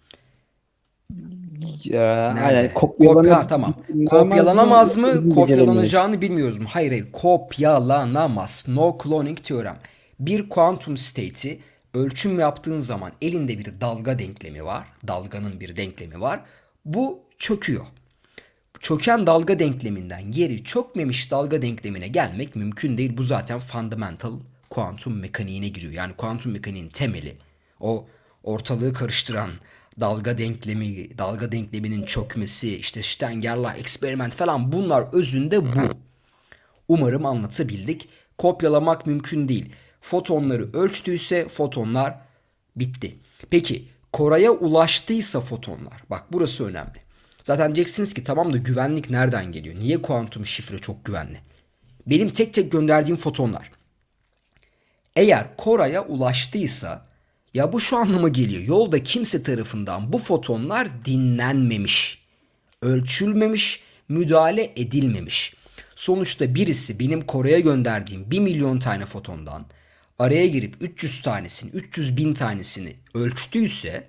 Ya, aynen, Kopya, tamam. Kopyalanamaz mı? Kopyalanacağını bilmiyoruz mu? Hayır hayır. Kopyalanamaz. No cloning teorem. Bir kuantum state'i ölçüm yaptığın zaman elinde bir dalga denklemi var. Dalganın bir denklemi var. Bu çöküyor. Çöken dalga denkleminden geri çökmemiş dalga denklemine gelmek mümkün değil. Bu zaten fundamental kuantum mekaniğine giriyor. Yani kuantum mekaniğin temeli. O ortalığı karıştıran dalga denklemi, dalga denkleminin çökmesi, işte Stenger'la eksperiment falan bunlar özünde bu. Umarım anlatabildik. Kopyalamak mümkün değil. Fotonları ölçtüyse fotonlar bitti. Peki Koray'a ulaştıysa fotonlar. Bak burası önemli. Zaten diyeceksiniz ki tamam da güvenlik nereden geliyor? Niye kuantum şifre çok güvenli? Benim tek tek gönderdiğim fotonlar. Eğer Koray'a ulaştıysa ya bu şu anlama geliyor. Yolda kimse tarafından bu fotonlar dinlenmemiş, ölçülmemiş, müdahale edilmemiş. Sonuçta birisi benim Kore'ye gönderdiğim 1 milyon tane fotondan araya girip 300 tanesini, 300 bin tanesini ölçtüyse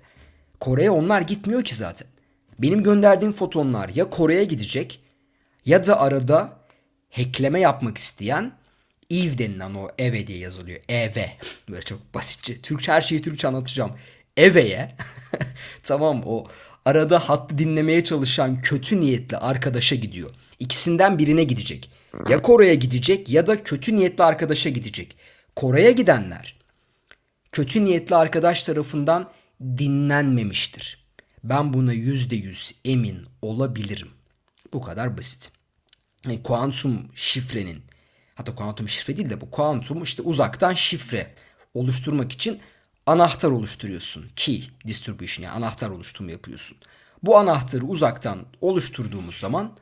Kore'ye onlar gitmiyor ki zaten. Benim gönderdiğim fotonlar ya Kore'ye gidecek ya da arada hackleme yapmak isteyen Eve denilen o eve diye yazılıyor. EV. Böyle çok basitçe. Türkçe her şeyi Türkçe anlatacağım. Eve'ye [laughs] tamam o arada hattı dinlemeye çalışan kötü niyetli arkadaşa gidiyor. İkisinden birine gidecek. Ya Kore'ye gidecek ya da kötü niyetli arkadaşa gidecek. Kore'ye gidenler kötü niyetli arkadaş tarafından dinlenmemiştir. Ben buna yüzde yüz emin olabilirim. Bu kadar basit. Yani kuantum şifrenin hatta kuantum şifre değil de bu kuantum işte uzaktan şifre oluşturmak için anahtar oluşturuyorsun. Key distribution yani anahtar oluşturma yapıyorsun. Bu anahtarı uzaktan oluşturduğumuz zaman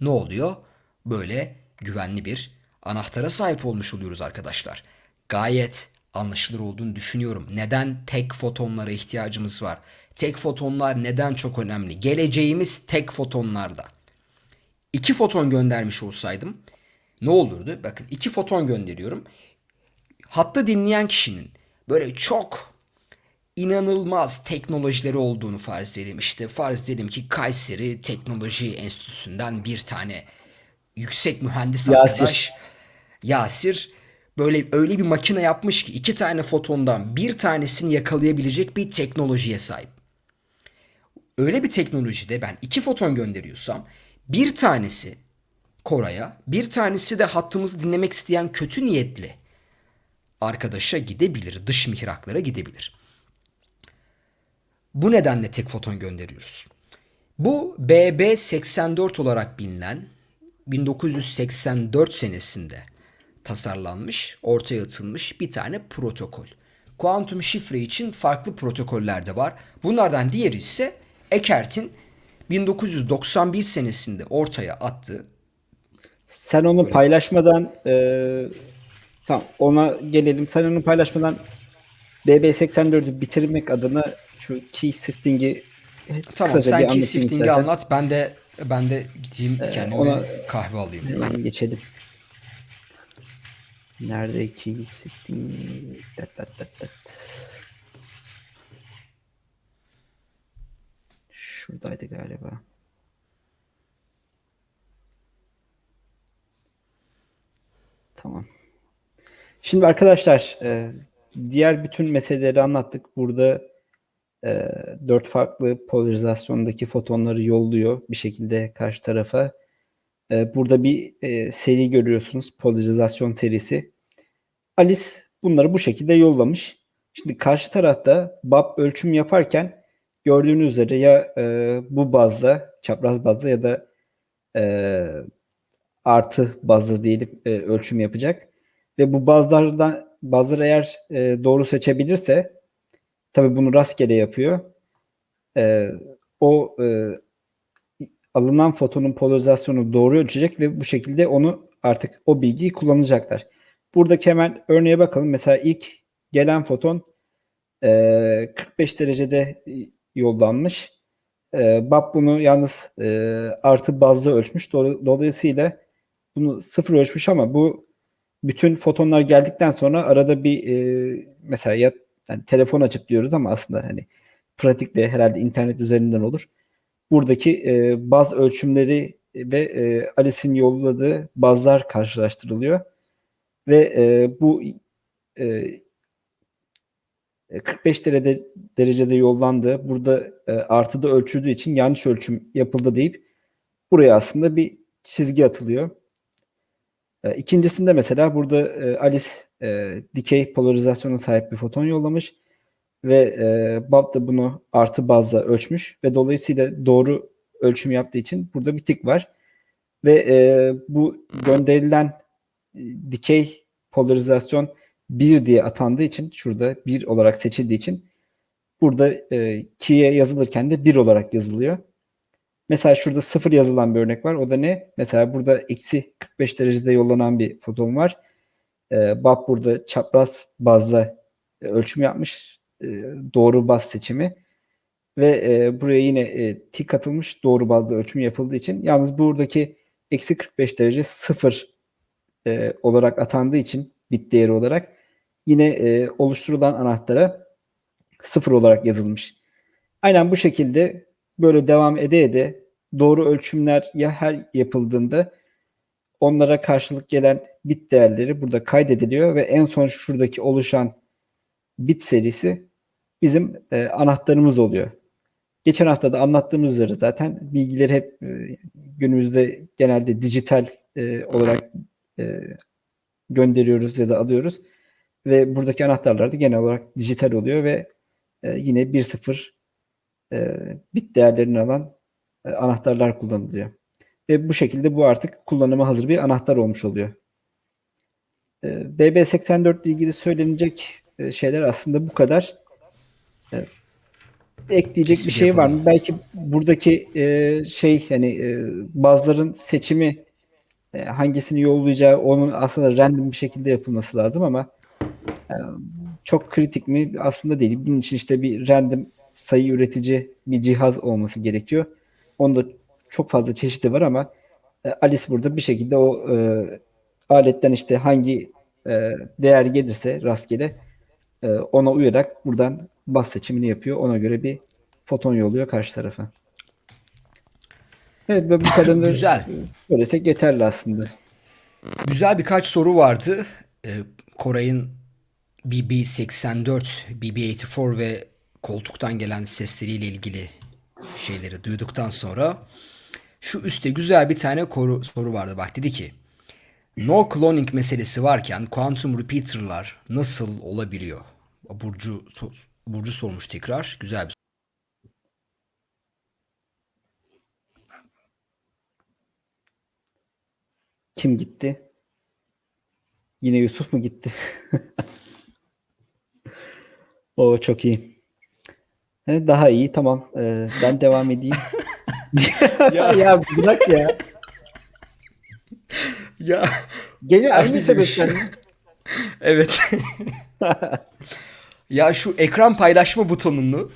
ne oluyor? Böyle güvenli bir anahtara sahip olmuş oluyoruz arkadaşlar. Gayet anlaşılır olduğunu düşünüyorum. Neden tek fotonlara ihtiyacımız var? Tek fotonlar neden çok önemli? Geleceğimiz tek fotonlarda. İki foton göndermiş olsaydım ne olurdu? Bakın iki foton gönderiyorum. Hatta dinleyen kişinin böyle çok inanılmaz teknolojileri olduğunu farz edelim. İşte farz edelim ki Kayseri Teknoloji Enstitüsü'nden bir tane yüksek mühendis Yasir. arkadaş Yasir böyle öyle bir makine yapmış ki iki tane fotondan bir tanesini yakalayabilecek bir teknolojiye sahip. Öyle bir teknolojide ben iki foton gönderiyorsam bir tanesi Koray'a bir tanesi de hattımızı dinlemek isteyen kötü niyetli arkadaşa gidebilir. Dış mihraklara gidebilir. Bu nedenle tek foton gönderiyoruz. Bu BB84 olarak bilinen 1984 senesinde tasarlanmış, ortaya atılmış bir tane protokol. Kuantum şifre için farklı protokoller de var. Bunlardan diğeri ise Eckert'in 1991 senesinde ortaya attığı Sen onu paylaşmadan e, tamam ona gelelim. Sen onu paylaşmadan BB84'ü bitirmek adına şu key sifting'i Tamam sen key shifting'i anlat. Ben de ben de gideyim kendime ona- kahve alayım. Hemen geçelim. Nerede key shifting? Dat, dat, dat, dat. Şuradaydı galiba. Tamam. Şimdi arkadaşlar e, diğer bütün meseleleri anlattık. Burada e, dört farklı polarizasyondaki fotonları yolluyor bir şekilde karşı tarafa. E, burada bir e, seri görüyorsunuz. Polarizasyon serisi. Alice bunları bu şekilde yollamış. Şimdi karşı tarafta BAP ölçüm yaparken gördüğünüz üzere ya e, bu bazda, çapraz bazda ya da e, artı bazda diyelim e, ölçüm yapacak. Ve bu bazlardan bazıları eğer e, doğru seçebilirse tabii bunu rastgele yapıyor. E, o e, alınan fotonun polarizasyonu doğru ölçecek ve bu şekilde onu artık o bilgiyi kullanacaklar. Buradaki hemen örneğe bakalım. Mesela ilk gelen foton e, 45 derecede yollanmış. E, BAP bunu yalnız e, artı bazda ölçmüş. Do- Dolayısıyla bunu sıfır ölçmüş ama bu bütün fotonlar geldikten sonra arada bir e, mesela ya yani telefon açıp diyoruz ama aslında hani pratikle herhalde internet üzerinden olur. Buradaki e, baz ölçümleri ve e, Alice'in yolladığı bazlar karşılaştırılıyor ve e, bu e, 45 derece, derecede yollandı. Burada e, artıda ölçüldüğü için yanlış ölçüm yapıldı deyip buraya aslında bir çizgi atılıyor. E, ikincisinde mesela burada e, Alice e, dikey polarizasyona sahip bir foton yollamış ve e, Bob da bunu artı bazla ölçmüş ve dolayısıyla doğru ölçüm yaptığı için burada bir tik var. Ve bu gönderilen dikey polarizasyon 1 diye atandığı için şurada 1 olarak seçildiği için burada e, key'e yazılırken de 1 olarak yazılıyor. Mesela şurada 0 yazılan bir örnek var. O da ne? Mesela burada eksi 45 derecede yollanan bir foton var. E, Bob burada çapraz bazla e, ölçüm yapmış. E, doğru baz seçimi. Ve e, buraya yine e, tik atılmış. Doğru bazda ölçüm yapıldığı için. Yalnız buradaki eksi 45 derece 0 e, olarak atandığı için bit değeri olarak yine e, oluşturulan anahtara 0 olarak yazılmış. Aynen bu şekilde böyle devam ede ede doğru ölçümler ya her yapıldığında onlara karşılık gelen bit değerleri burada kaydediliyor ve en son şuradaki oluşan bit serisi bizim e, anahtarımız oluyor. Geçen hafta da anlattığımız üzere zaten bilgileri hep e, günümüzde genelde dijital e, olarak e, gönderiyoruz ya da alıyoruz. Ve buradaki anahtarlar da genel olarak dijital oluyor ve e, yine 1.0 e, bit değerlerini alan e, anahtarlar kullanılıyor. Ve bu şekilde bu artık kullanıma hazır bir anahtar olmuş oluyor. E, BB84 ile ilgili söylenecek e, şeyler aslında bu kadar. E, ekleyecek Tespit bir şey var yapalım. mı? Belki buradaki e, şey hani e, bazıların seçimi e, hangisini yollayacağı onun aslında random bir şekilde yapılması lazım ama e, çok kritik mi? Aslında değil. Bunun için işte bir random sayı üretici bir cihaz olması gerekiyor. Onda çok fazla çeşidi var ama e, Alice burada bir şekilde o e, aletten işte hangi e, değer gelirse rastgele e, ona uyarak buradan bas seçimini yapıyor. Ona göre bir foton yolluyor karşı tarafa. Evet ve bu [laughs] kadarını Güzel. e, söylesek yeterli aslında. Güzel birkaç soru vardı. Ee, Koray'ın BB84, BB84 ve koltuktan gelen sesleriyle ilgili şeyleri duyduktan sonra şu üstte güzel bir tane koru, soru vardı. Bak dedi ki No cloning meselesi varken quantum repeater'lar nasıl olabiliyor? Burcu Burcu sormuş tekrar. Güzel bir Kim gitti? Yine Yusuf mu gitti? [laughs] O çok iyi. He, Daha iyi tamam. Ee, ben devam edeyim. [laughs] Ya. ya bırak ya. Ya Gene aynı sebepten. [laughs] evet. ya şu ekran paylaşma butonunu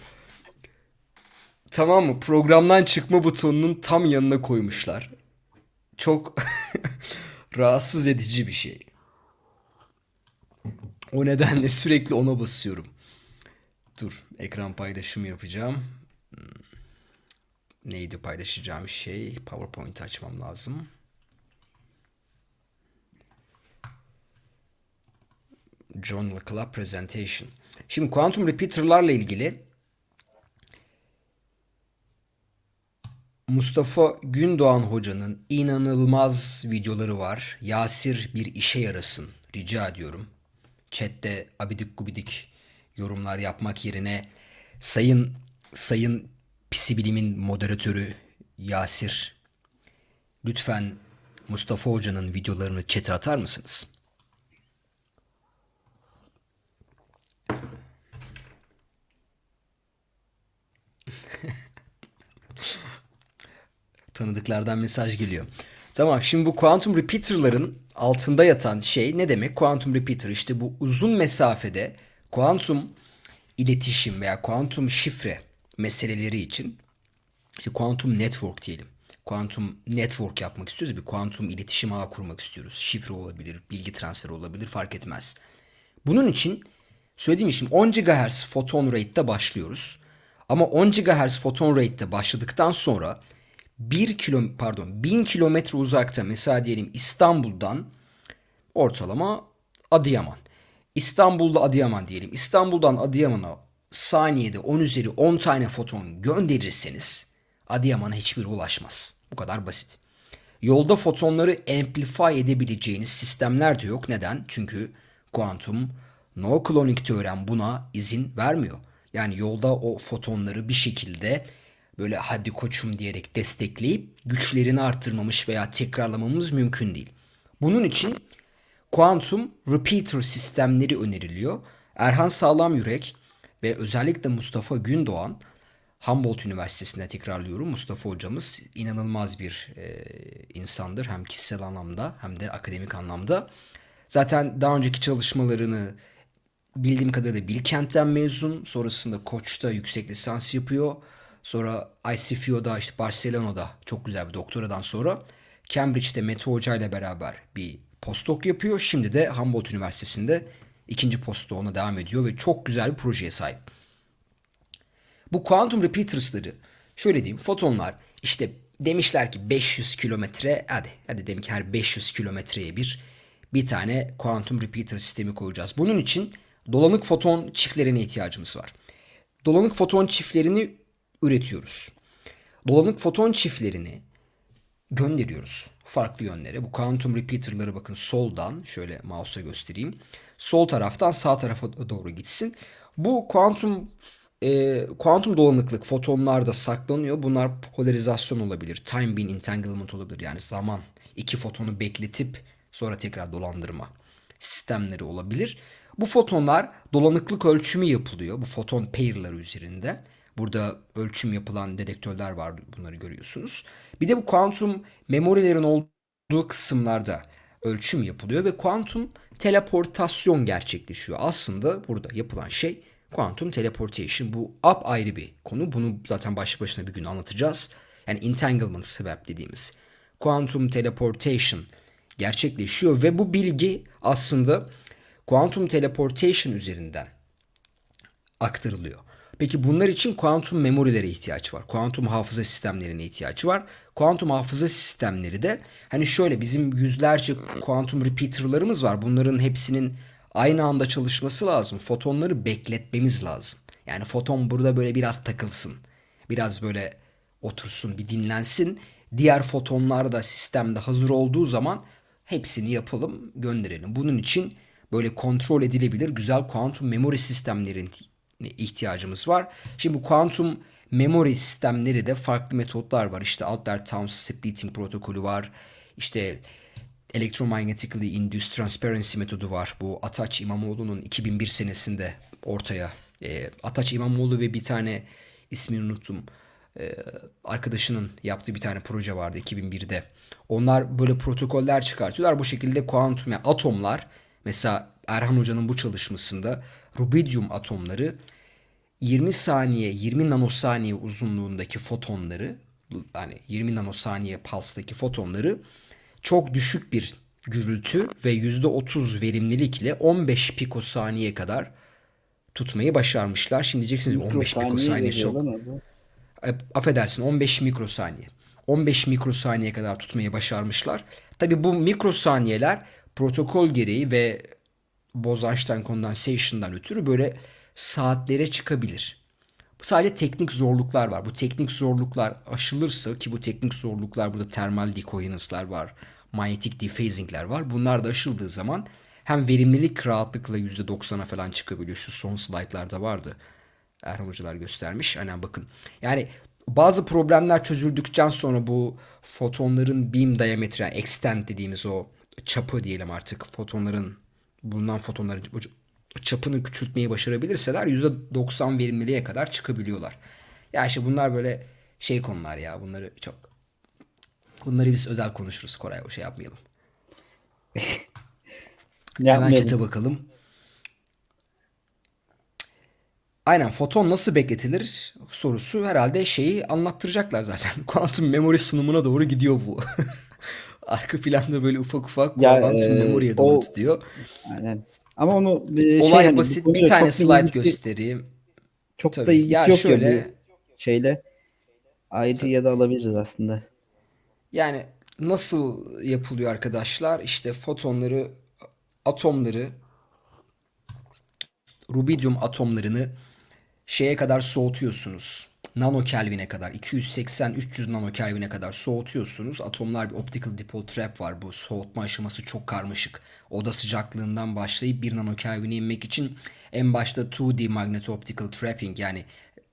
tamam mı? Programdan çıkma butonunun tam yanına koymuşlar. Çok [laughs] rahatsız edici bir şey. O nedenle sürekli ona basıyorum. Dur, ekran paylaşımı yapacağım. Hmm. Neydi paylaşacağım şey? PowerPoint açmam lazım. John Club Presentation. Şimdi Quantum Repeater'larla ilgili Mustafa Gündoğan hocanın inanılmaz videoları var. Yasir bir işe yarasın rica ediyorum. Chat'te abidik gubidik yorumlar yapmak yerine sayın sayın pisi bilimin moderatörü Yasir lütfen Mustafa hocanın videolarını chat'e atar mısınız? [laughs] Tanıdıklardan mesaj geliyor. Tamam şimdi bu quantum repeater'ların altında yatan şey ne demek? Quantum repeater işte bu uzun mesafede kuantum iletişim veya kuantum şifre meseleleri için işte kuantum network diyelim. Kuantum network yapmak istiyoruz. Bir kuantum iletişim ağı kurmak istiyoruz. Şifre olabilir, bilgi transferi olabilir fark etmez. Bunun için söylediğim için 10 GHz photon rate'de başlıyoruz. Ama 10 GHz photon rate'de başladıktan sonra 1 kilo pardon 1000 kilometre uzakta mesela diyelim İstanbul'dan ortalama Adıyaman. İstanbul'da Adıyaman diyelim. İstanbul'dan Adıyaman'a saniyede 10 üzeri 10 tane foton gönderirseniz Adıyaman'a hiçbir ulaşmaz. Bu kadar basit. Yolda fotonları amplify edebileceğiniz sistemler de yok. Neden? Çünkü kuantum no cloning teorem buna izin vermiyor. Yani yolda o fotonları bir şekilde böyle hadi koçum diyerek destekleyip güçlerini arttırmamış veya tekrarlamamız mümkün değil. Bunun için kuantum repeater sistemleri öneriliyor. Erhan Sağlam Yürek ve özellikle Mustafa Gündoğan Humboldt Üniversitesi'nde tekrarlıyorum. Mustafa hocamız inanılmaz bir e, insandır. Hem kişisel anlamda hem de akademik anlamda. Zaten daha önceki çalışmalarını bildiğim kadarıyla Bilkent'ten mezun. Sonrasında Koç'ta yüksek lisans yapıyor. Sonra ICFU'da işte Barcelona'da çok güzel bir doktoradan sonra Cambridge'de Mete Hoca ile beraber bir postdoc yapıyor. Şimdi de Humboldt Üniversitesi'nde ikinci postdoğuna devam ediyor ve çok güzel bir projeye sahip. Bu quantum repeaters'ları şöyle diyeyim fotonlar işte demişler ki 500 kilometre hadi hadi demek ki her 500 kilometreye bir bir tane quantum repeater sistemi koyacağız. Bunun için dolanık foton çiftlerine ihtiyacımız var. dolanık foton çiftlerini üretiyoruz. Dolanık foton çiftlerini gönderiyoruz farklı yönlere. Bu quantum repeater'ları bakın soldan şöyle mouse'a göstereyim. Sol taraftan sağ tarafa doğru gitsin. Bu kuantum e, kuantum dolanıklık fotonlarda saklanıyor. Bunlar polarizasyon olabilir. Time beam entanglement olabilir. Yani zaman iki fotonu bekletip sonra tekrar dolandırma sistemleri olabilir. Bu fotonlar dolanıklık ölçümü yapılıyor. Bu foton pair'ları üzerinde. Burada ölçüm yapılan dedektörler var. Bunları görüyorsunuz. Bir de bu kuantum memorilerin olduğu kısımlarda ölçüm yapılıyor ve kuantum teleportasyon gerçekleşiyor. Aslında burada yapılan şey kuantum teleportation. Bu ayrı bir konu. Bunu zaten başlı başına bir gün anlatacağız. Yani entanglement swap dediğimiz kuantum teleportation gerçekleşiyor ve bu bilgi aslında kuantum teleportation üzerinden aktarılıyor. Peki bunlar için kuantum memorilere ihtiyaç var. Kuantum hafıza sistemlerine ihtiyaç var. Kuantum hafıza sistemleri de hani şöyle bizim yüzlerce kuantum repeater'larımız var. Bunların hepsinin aynı anda çalışması lazım. Fotonları bekletmemiz lazım. Yani foton burada böyle biraz takılsın. Biraz böyle otursun, bir dinlensin. Diğer fotonlar da sistemde hazır olduğu zaman hepsini yapalım, gönderelim. Bunun için böyle kontrol edilebilir güzel kuantum memory sistemlerin ihtiyacımız var. Şimdi bu kuantum memory sistemleri de farklı metotlar var. İşte Alder-Towns splitting protokolü var. İşte electromagnetically induced transparency metodu var. Bu Ataç İmamoğlu'nun 2001 senesinde ortaya e, Ataç İmamoğlu ve bir tane ismini unuttum. E, arkadaşının yaptığı bir tane proje vardı 2001'de. Onlar böyle protokoller çıkartıyorlar. Bu şekilde kuantum yani atomlar mesela Erhan Hoca'nın bu çalışmasında rubidium atomları 20 saniye 20 nanosaniye uzunluğundaki fotonları yani 20 nanosaniye puls'taki fotonları çok düşük bir gürültü ve %30 verimlilikle 15 pikosaniye kadar tutmayı başarmışlar. Şimdi diyeceksiniz 15 pikosaniye çok. Affedersin 15 mikrosaniye. 15 mikrosaniye kadar tutmayı başarmışlar. Tabi bu mikrosaniyeler protokol gereği ve Bose-Einstein condensation'dan ötürü böyle saatlere çıkabilir. Bu sadece teknik zorluklar var. Bu teknik zorluklar aşılırsa ki bu teknik zorluklar burada termal decoherence'lar var, manyetik dephasing'ler var. Bunlar da aşıldığı zaman hem verimlilik rahatlıkla %90'a falan çıkabiliyor. Şu son slaytlarda vardı. Erhan hocalar göstermiş. Aynen bakın. Yani bazı problemler çözüldükten sonra bu fotonların beam diametre yani extent dediğimiz o çapı diyelim artık fotonların bulunan fotonların çapını küçültmeyi başarabilirseler %90 verimliliğe kadar çıkabiliyorlar. Ya işte bunlar böyle şey konular ya. Bunları çok bunları biz özel konuşuruz Koray o şey yapmayalım. [laughs] Hemen chat'e bakalım. Aynen foton nasıl bekletilir sorusu herhalde şeyi anlattıracaklar zaten. [laughs] Kuantum memory sunumuna doğru gidiyor bu. [laughs] Arka planda böyle ufak ufak kuantum e, memory'e doğru o, tutuyor. Aynen. Ama onu e, Olay şey, basit bir tane slide ilgisi, göstereyim. Çok Tabii. da ilgisi ya yok şöyle yani şeyle. Ayrı ya da alabiliriz aslında. Yani nasıl yapılıyor arkadaşlar? İşte fotonları, atomları, rubidium atomlarını şeye kadar soğutuyorsunuz. Nano Kelvin'e kadar 280-300 nano Kelvin'e kadar soğutuyorsunuz. Atomlar bir optical dipole trap var. Bu soğutma aşaması çok karmaşık. Oda sıcaklığından başlayıp 1 nano Kelvin'e inmek için en başta 2D magneto optical trapping yani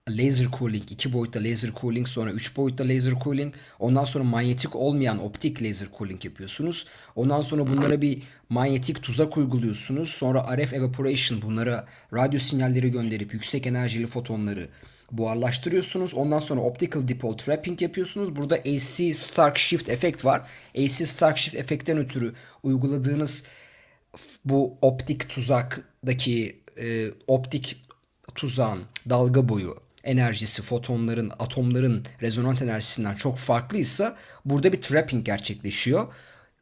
laser cooling, iki boyutta laser cooling, sonra üç boyutta laser cooling, ondan sonra manyetik olmayan optik laser cooling yapıyorsunuz. Ondan sonra bunlara bir manyetik tuzak uyguluyorsunuz. Sonra RF evaporation bunlara radyo sinyalleri gönderip yüksek enerjili fotonları buharlaştırıyorsunuz. Ondan sonra optical dipole trapping yapıyorsunuz. Burada AC Stark Shift efekt var. AC Stark Shift efektten ötürü uyguladığınız bu optik tuzaktaki e, optik tuzağın dalga boyu enerjisi fotonların, atomların rezonant enerjisinden çok farklıysa burada bir trapping gerçekleşiyor.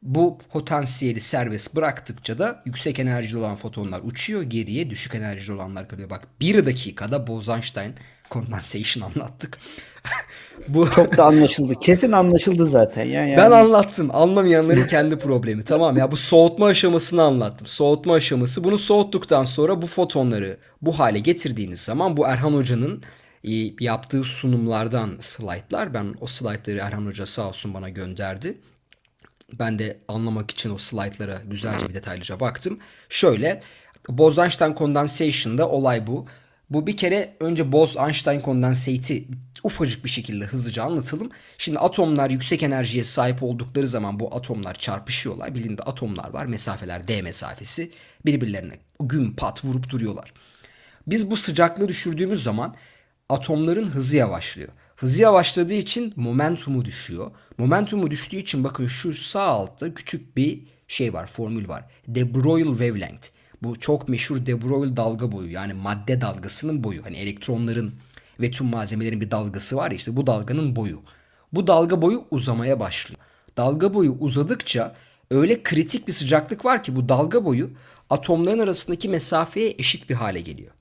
Bu potansiyeli serbest bıraktıkça da yüksek enerjili olan fotonlar uçuyor. Geriye düşük enerjili olanlar kalıyor. Bak bir dakikada Bose-Einstein condensation anlattık. [laughs] Bu Çok da anlaşıldı. Kesin anlaşıldı zaten. ya. Yani, ben anlattım. Anlamayanların kendi problemi. Tamam ya bu soğutma aşamasını anlattım. Soğutma aşaması. Bunu soğuttuktan sonra bu fotonları bu hale getirdiğiniz zaman bu Erhan Hoca'nın e, yaptığı sunumlardan slaytlar. Ben o slaytları Erhan Hoca sağ olsun bana gönderdi. Ben de anlamak için o slaytlara güzelce bir detaylıca baktım. Şöyle Bose-Einstein condensation'da olay bu. Bu bir kere önce Bose-Einstein condensate'i ufacık bir şekilde hızlıca anlatalım. Şimdi atomlar yüksek enerjiye sahip oldukları zaman bu atomlar çarpışıyorlar. Bilimde atomlar var. Mesafeler D mesafesi. Birbirlerine güm pat vurup duruyorlar. Biz bu sıcaklığı düşürdüğümüz zaman atomların hızı yavaşlıyor. Hızı yavaşladığı için momentumu düşüyor. Momentumu düştüğü için bakın şu sağ altta küçük bir şey var, formül var. De Broglie wavelength. Bu çok meşhur De Broglie dalga boyu yani madde dalgasının boyu. Hani elektronların ve tüm malzemelerin bir dalgası var işte bu dalganın boyu. Bu dalga boyu uzamaya başlıyor. Dalga boyu uzadıkça öyle kritik bir sıcaklık var ki bu dalga boyu atomların arasındaki mesafeye eşit bir hale geliyor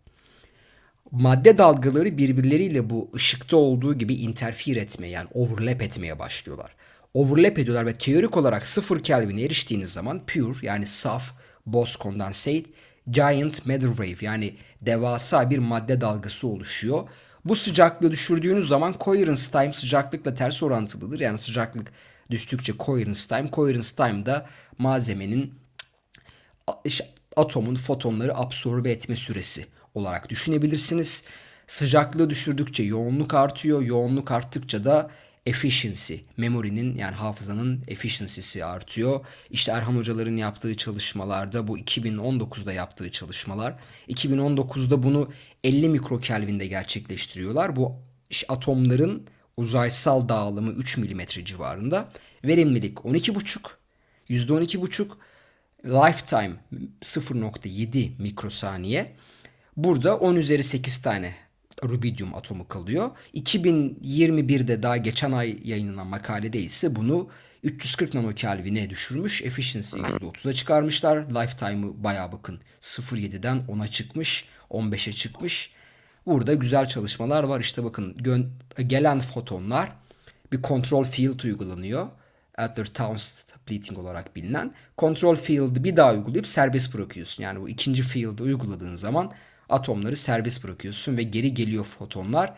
madde dalgaları birbirleriyle bu ışıkta olduğu gibi interfere etmeye yani overlap etmeye başlıyorlar. Overlap ediyorlar ve teorik olarak 0 Kelvin'e eriştiğiniz zaman pure yani saf Bose condensate giant matter wave yani devasa bir madde dalgası oluşuyor. Bu sıcaklığı düşürdüğünüz zaman coherence time sıcaklıkla ters orantılıdır. Yani sıcaklık düştükçe coherence time, coherence time da malzemenin atomun fotonları absorbe etme süresi olarak düşünebilirsiniz. Sıcaklığı düşürdükçe yoğunluk artıyor. Yoğunluk arttıkça da efficiency, memory'nin yani hafızanın efficiency'si artıyor. İşte Erhan hocaların yaptığı çalışmalarda bu 2019'da yaptığı çalışmalar. 2019'da bunu 50 mikrokelvinde gerçekleştiriyorlar. Bu atomların uzaysal dağılımı 3 mm civarında. Verimlilik 12,5, %12,5, lifetime 0.7 mikrosaniye. Burada 10 üzeri 8 tane rubidium atomu kalıyor. 2021'de daha geçen ay yayınlanan makalede ise bunu 340 nanokelvine düşürmüş. Efficiency'yi %30'a çıkarmışlar. Lifetime'ı bayağı bakın 0.7'den 10'a çıkmış. 15'e çıkmış. Burada güzel çalışmalar var. İşte bakın gelen fotonlar bir control field uygulanıyor. Adler-Towns splitting olarak bilinen. Control field'ı bir daha uygulayıp serbest bırakıyorsun. Yani bu ikinci field'ı uyguladığın zaman atomları serbest bırakıyorsun ve geri geliyor fotonlar.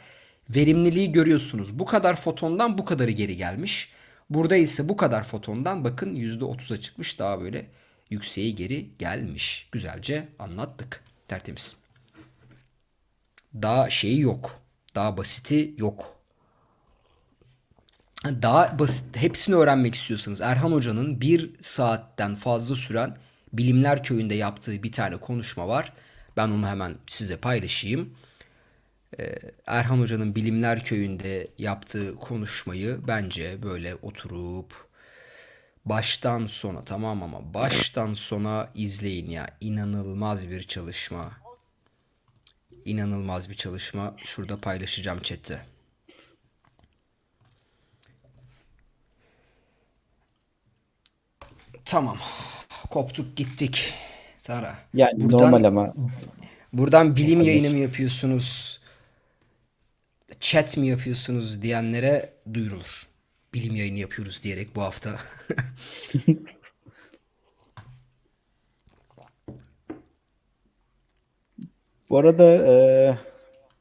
Verimliliği görüyorsunuz. Bu kadar fotondan bu kadarı geri gelmiş. Burada ise bu kadar fotondan bakın %30'a çıkmış. Daha böyle yükseğe geri gelmiş. Güzelce anlattık. Tertemiz. Daha şeyi yok. Daha basiti yok. Daha basit hepsini öğrenmek istiyorsanız Erhan Hoca'nın bir saatten fazla süren Bilimler Köyü'nde yaptığı bir tane konuşma var. Ben onu hemen size paylaşayım. Ee, Erhan Hoca'nın Bilimler Köyü'nde yaptığı konuşmayı bence böyle oturup baştan sona tamam ama baştan sona izleyin ya. İnanılmaz bir çalışma. İnanılmaz bir çalışma. Şurada paylaşacağım chatte. Tamam. Koptuk gittik. Sara. Yani buradan, normal ama. Buradan bilim yayını mı yapıyorsunuz? Chat mi yapıyorsunuz diyenlere duyurulur. Bilim yayını yapıyoruz diyerek bu hafta. [laughs] bu arada e,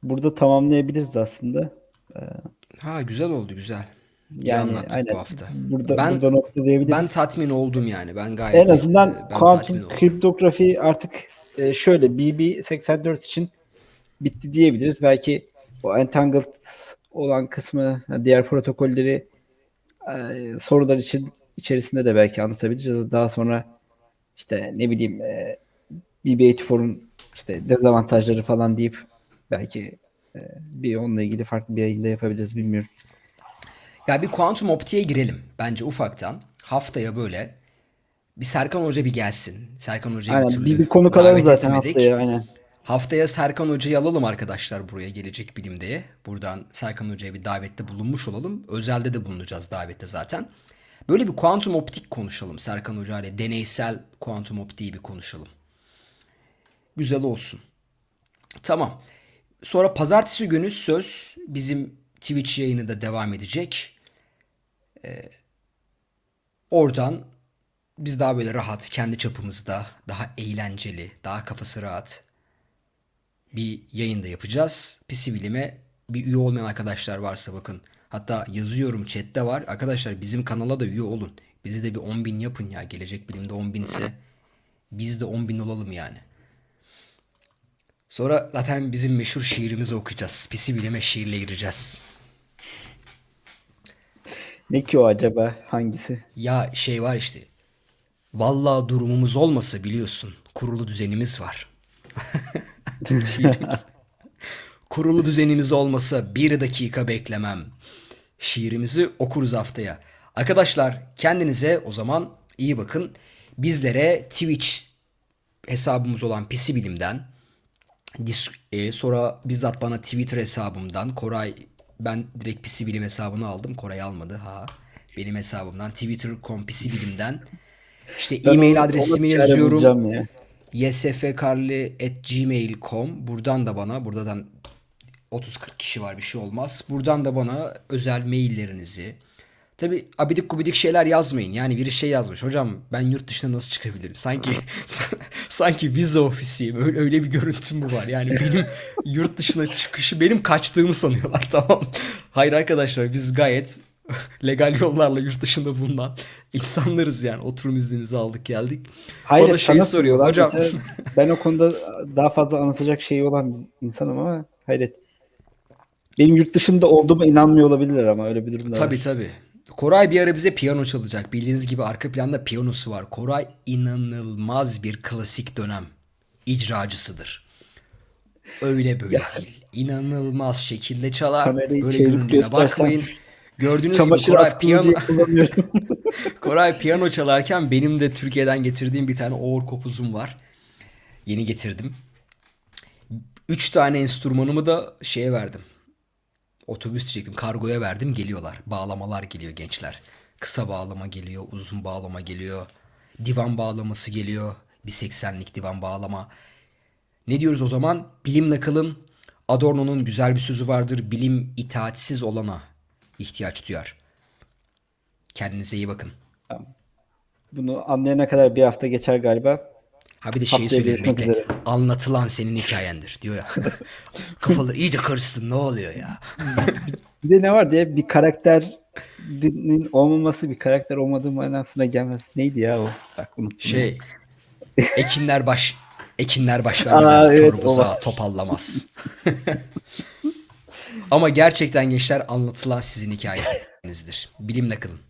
burada tamamlayabiliriz aslında. E, ha güzel oldu güzel. Yani anlattık aynen. bu hafta. Burada, ben, burada noktalayabiliriz. Ben tatmin oldum yani. Ben gayet En azından e, ben kuantum kriptografi artık e, şöyle BB84 için bitti diyebiliriz. Belki o entangled olan kısmı diğer protokolleri e, sorular için içerisinde de belki anlatabiliriz. Daha sonra işte ne bileyim BB84'un işte dezavantajları falan deyip belki bir onunla ilgili farklı bir yayında yapabiliriz bilmiyorum. Ya bir kuantum optiğe girelim bence ufaktan. Haftaya böyle bir Serkan Hoca bir gelsin. Serkan Hoca'yı bir türlü bir, bir konu alalım zaten etmedik. haftaya aynen. Haftaya Serkan Hoca'yı alalım arkadaşlar buraya gelecek bilimde. Buradan Serkan Hoca'ya bir davette bulunmuş olalım. Özelde de bulunacağız davette zaten. Böyle bir kuantum optik konuşalım Serkan Hoca ile. Deneysel kuantum optiği bir konuşalım. Güzel olsun. Tamam. Sonra pazartesi günü söz bizim Twitch yayını da devam edecek. Ee, oradan biz daha böyle rahat, kendi çapımızda, daha eğlenceli, daha kafası rahat bir yayın da yapacağız. PC Bilim'e bir üye olmayan arkadaşlar varsa bakın. Hatta yazıyorum chatte var. Arkadaşlar bizim kanala da üye olun. Bizi de bir 10 bin yapın ya. Gelecek Bilim'de 10 binse biz de 10 bin olalım yani. Sonra zaten bizim meşhur şiirimizi okuyacağız. PC Bilim'e şiirle gireceğiz. Ne ki o acaba? Hangisi? Ya şey var işte. Vallahi durumumuz olmasa biliyorsun. Kurulu düzenimiz var. [laughs] Şiirimiz. Kurulu düzenimiz olmasa bir dakika beklemem. Şiirimizi okuruz haftaya. Arkadaşlar kendinize o zaman iyi bakın. Bizlere Twitch hesabımız olan Pisi Bilim'den e, sonra bizzat bana Twitter hesabımdan Koray ben direkt Pisi Bilim hesabını aldım. Koray almadı ha. Benim hesabımdan Twitter.com Pisi Bilim'den işte e-mail adresimi yazıyorum ya. ysfkarli.gmail.com Buradan da bana buradan 30-40 kişi var bir şey olmaz. Buradan da bana özel maillerinizi Tabi abidik gubidik şeyler yazmayın. Yani biri şey yazmış. Hocam ben yurt dışına nasıl çıkabilirim? Sanki [laughs] sanki vize ofisiyim. Öyle, öyle bir görüntüm mü var? Yani benim [laughs] yurt dışına çıkışı benim kaçtığımı sanıyorlar [laughs] tamam. Hayır arkadaşlar biz gayet legal yollarla yurt dışında bulunan insanlarız yani. Oturum iznimizi aldık geldik. Hayır, Bana şeyi soruyorlar. Hocam ben o konuda daha fazla anlatacak şeyi olan bir insanım ama hayret. Benim yurt dışında olduğuma inanmıyor olabilirler ama öyle bir durum da Tabii var. tabii. Koray bir ara bize piyano çalacak. Bildiğiniz gibi arka planda piyanosu var. Koray inanılmaz bir klasik dönem icracısıdır. Öyle böyle değil. İnanılmaz şekilde çalar. Kamerayı Böyle göründüğüne bakmayın. Gördüğünüz gibi Koray piyano. [laughs] Koray piyano çalarken benim de Türkiye'den getirdiğim bir tane oğur kopuzum var. Yeni getirdim. Üç tane enstrümanımı da şeye verdim. Otobüs diyecektim. Kargoya verdim. Geliyorlar. Bağlamalar geliyor gençler. Kısa bağlama geliyor. Uzun bağlama geliyor. Divan bağlaması geliyor. Bir 80'lik divan bağlama. Ne diyoruz o zaman? Bilimle kalın. Adorno'nun güzel bir sözü vardır. Bilim itaatsiz olana ihtiyaç duyar. Kendinize iyi bakın. Bunu anlayana kadar bir hafta geçer galiba. Ha bir de şeyi görüşmek bekle. Anlatılan senin hikayendir diyor ya. [laughs] Kafaları iyice karışsın ne oluyor ya. [laughs] Bir de ne var diye bir karakterinin olmaması bir karakter olmadığı manasına gelmez. Neydi ya o? Bak unuttum. Şey [laughs] ekinler baş ekinler baş Aa, evet, var. topallamaz. Ama gerçekten gençler anlatılan sizin hikayenizdir. Bilimle kalın.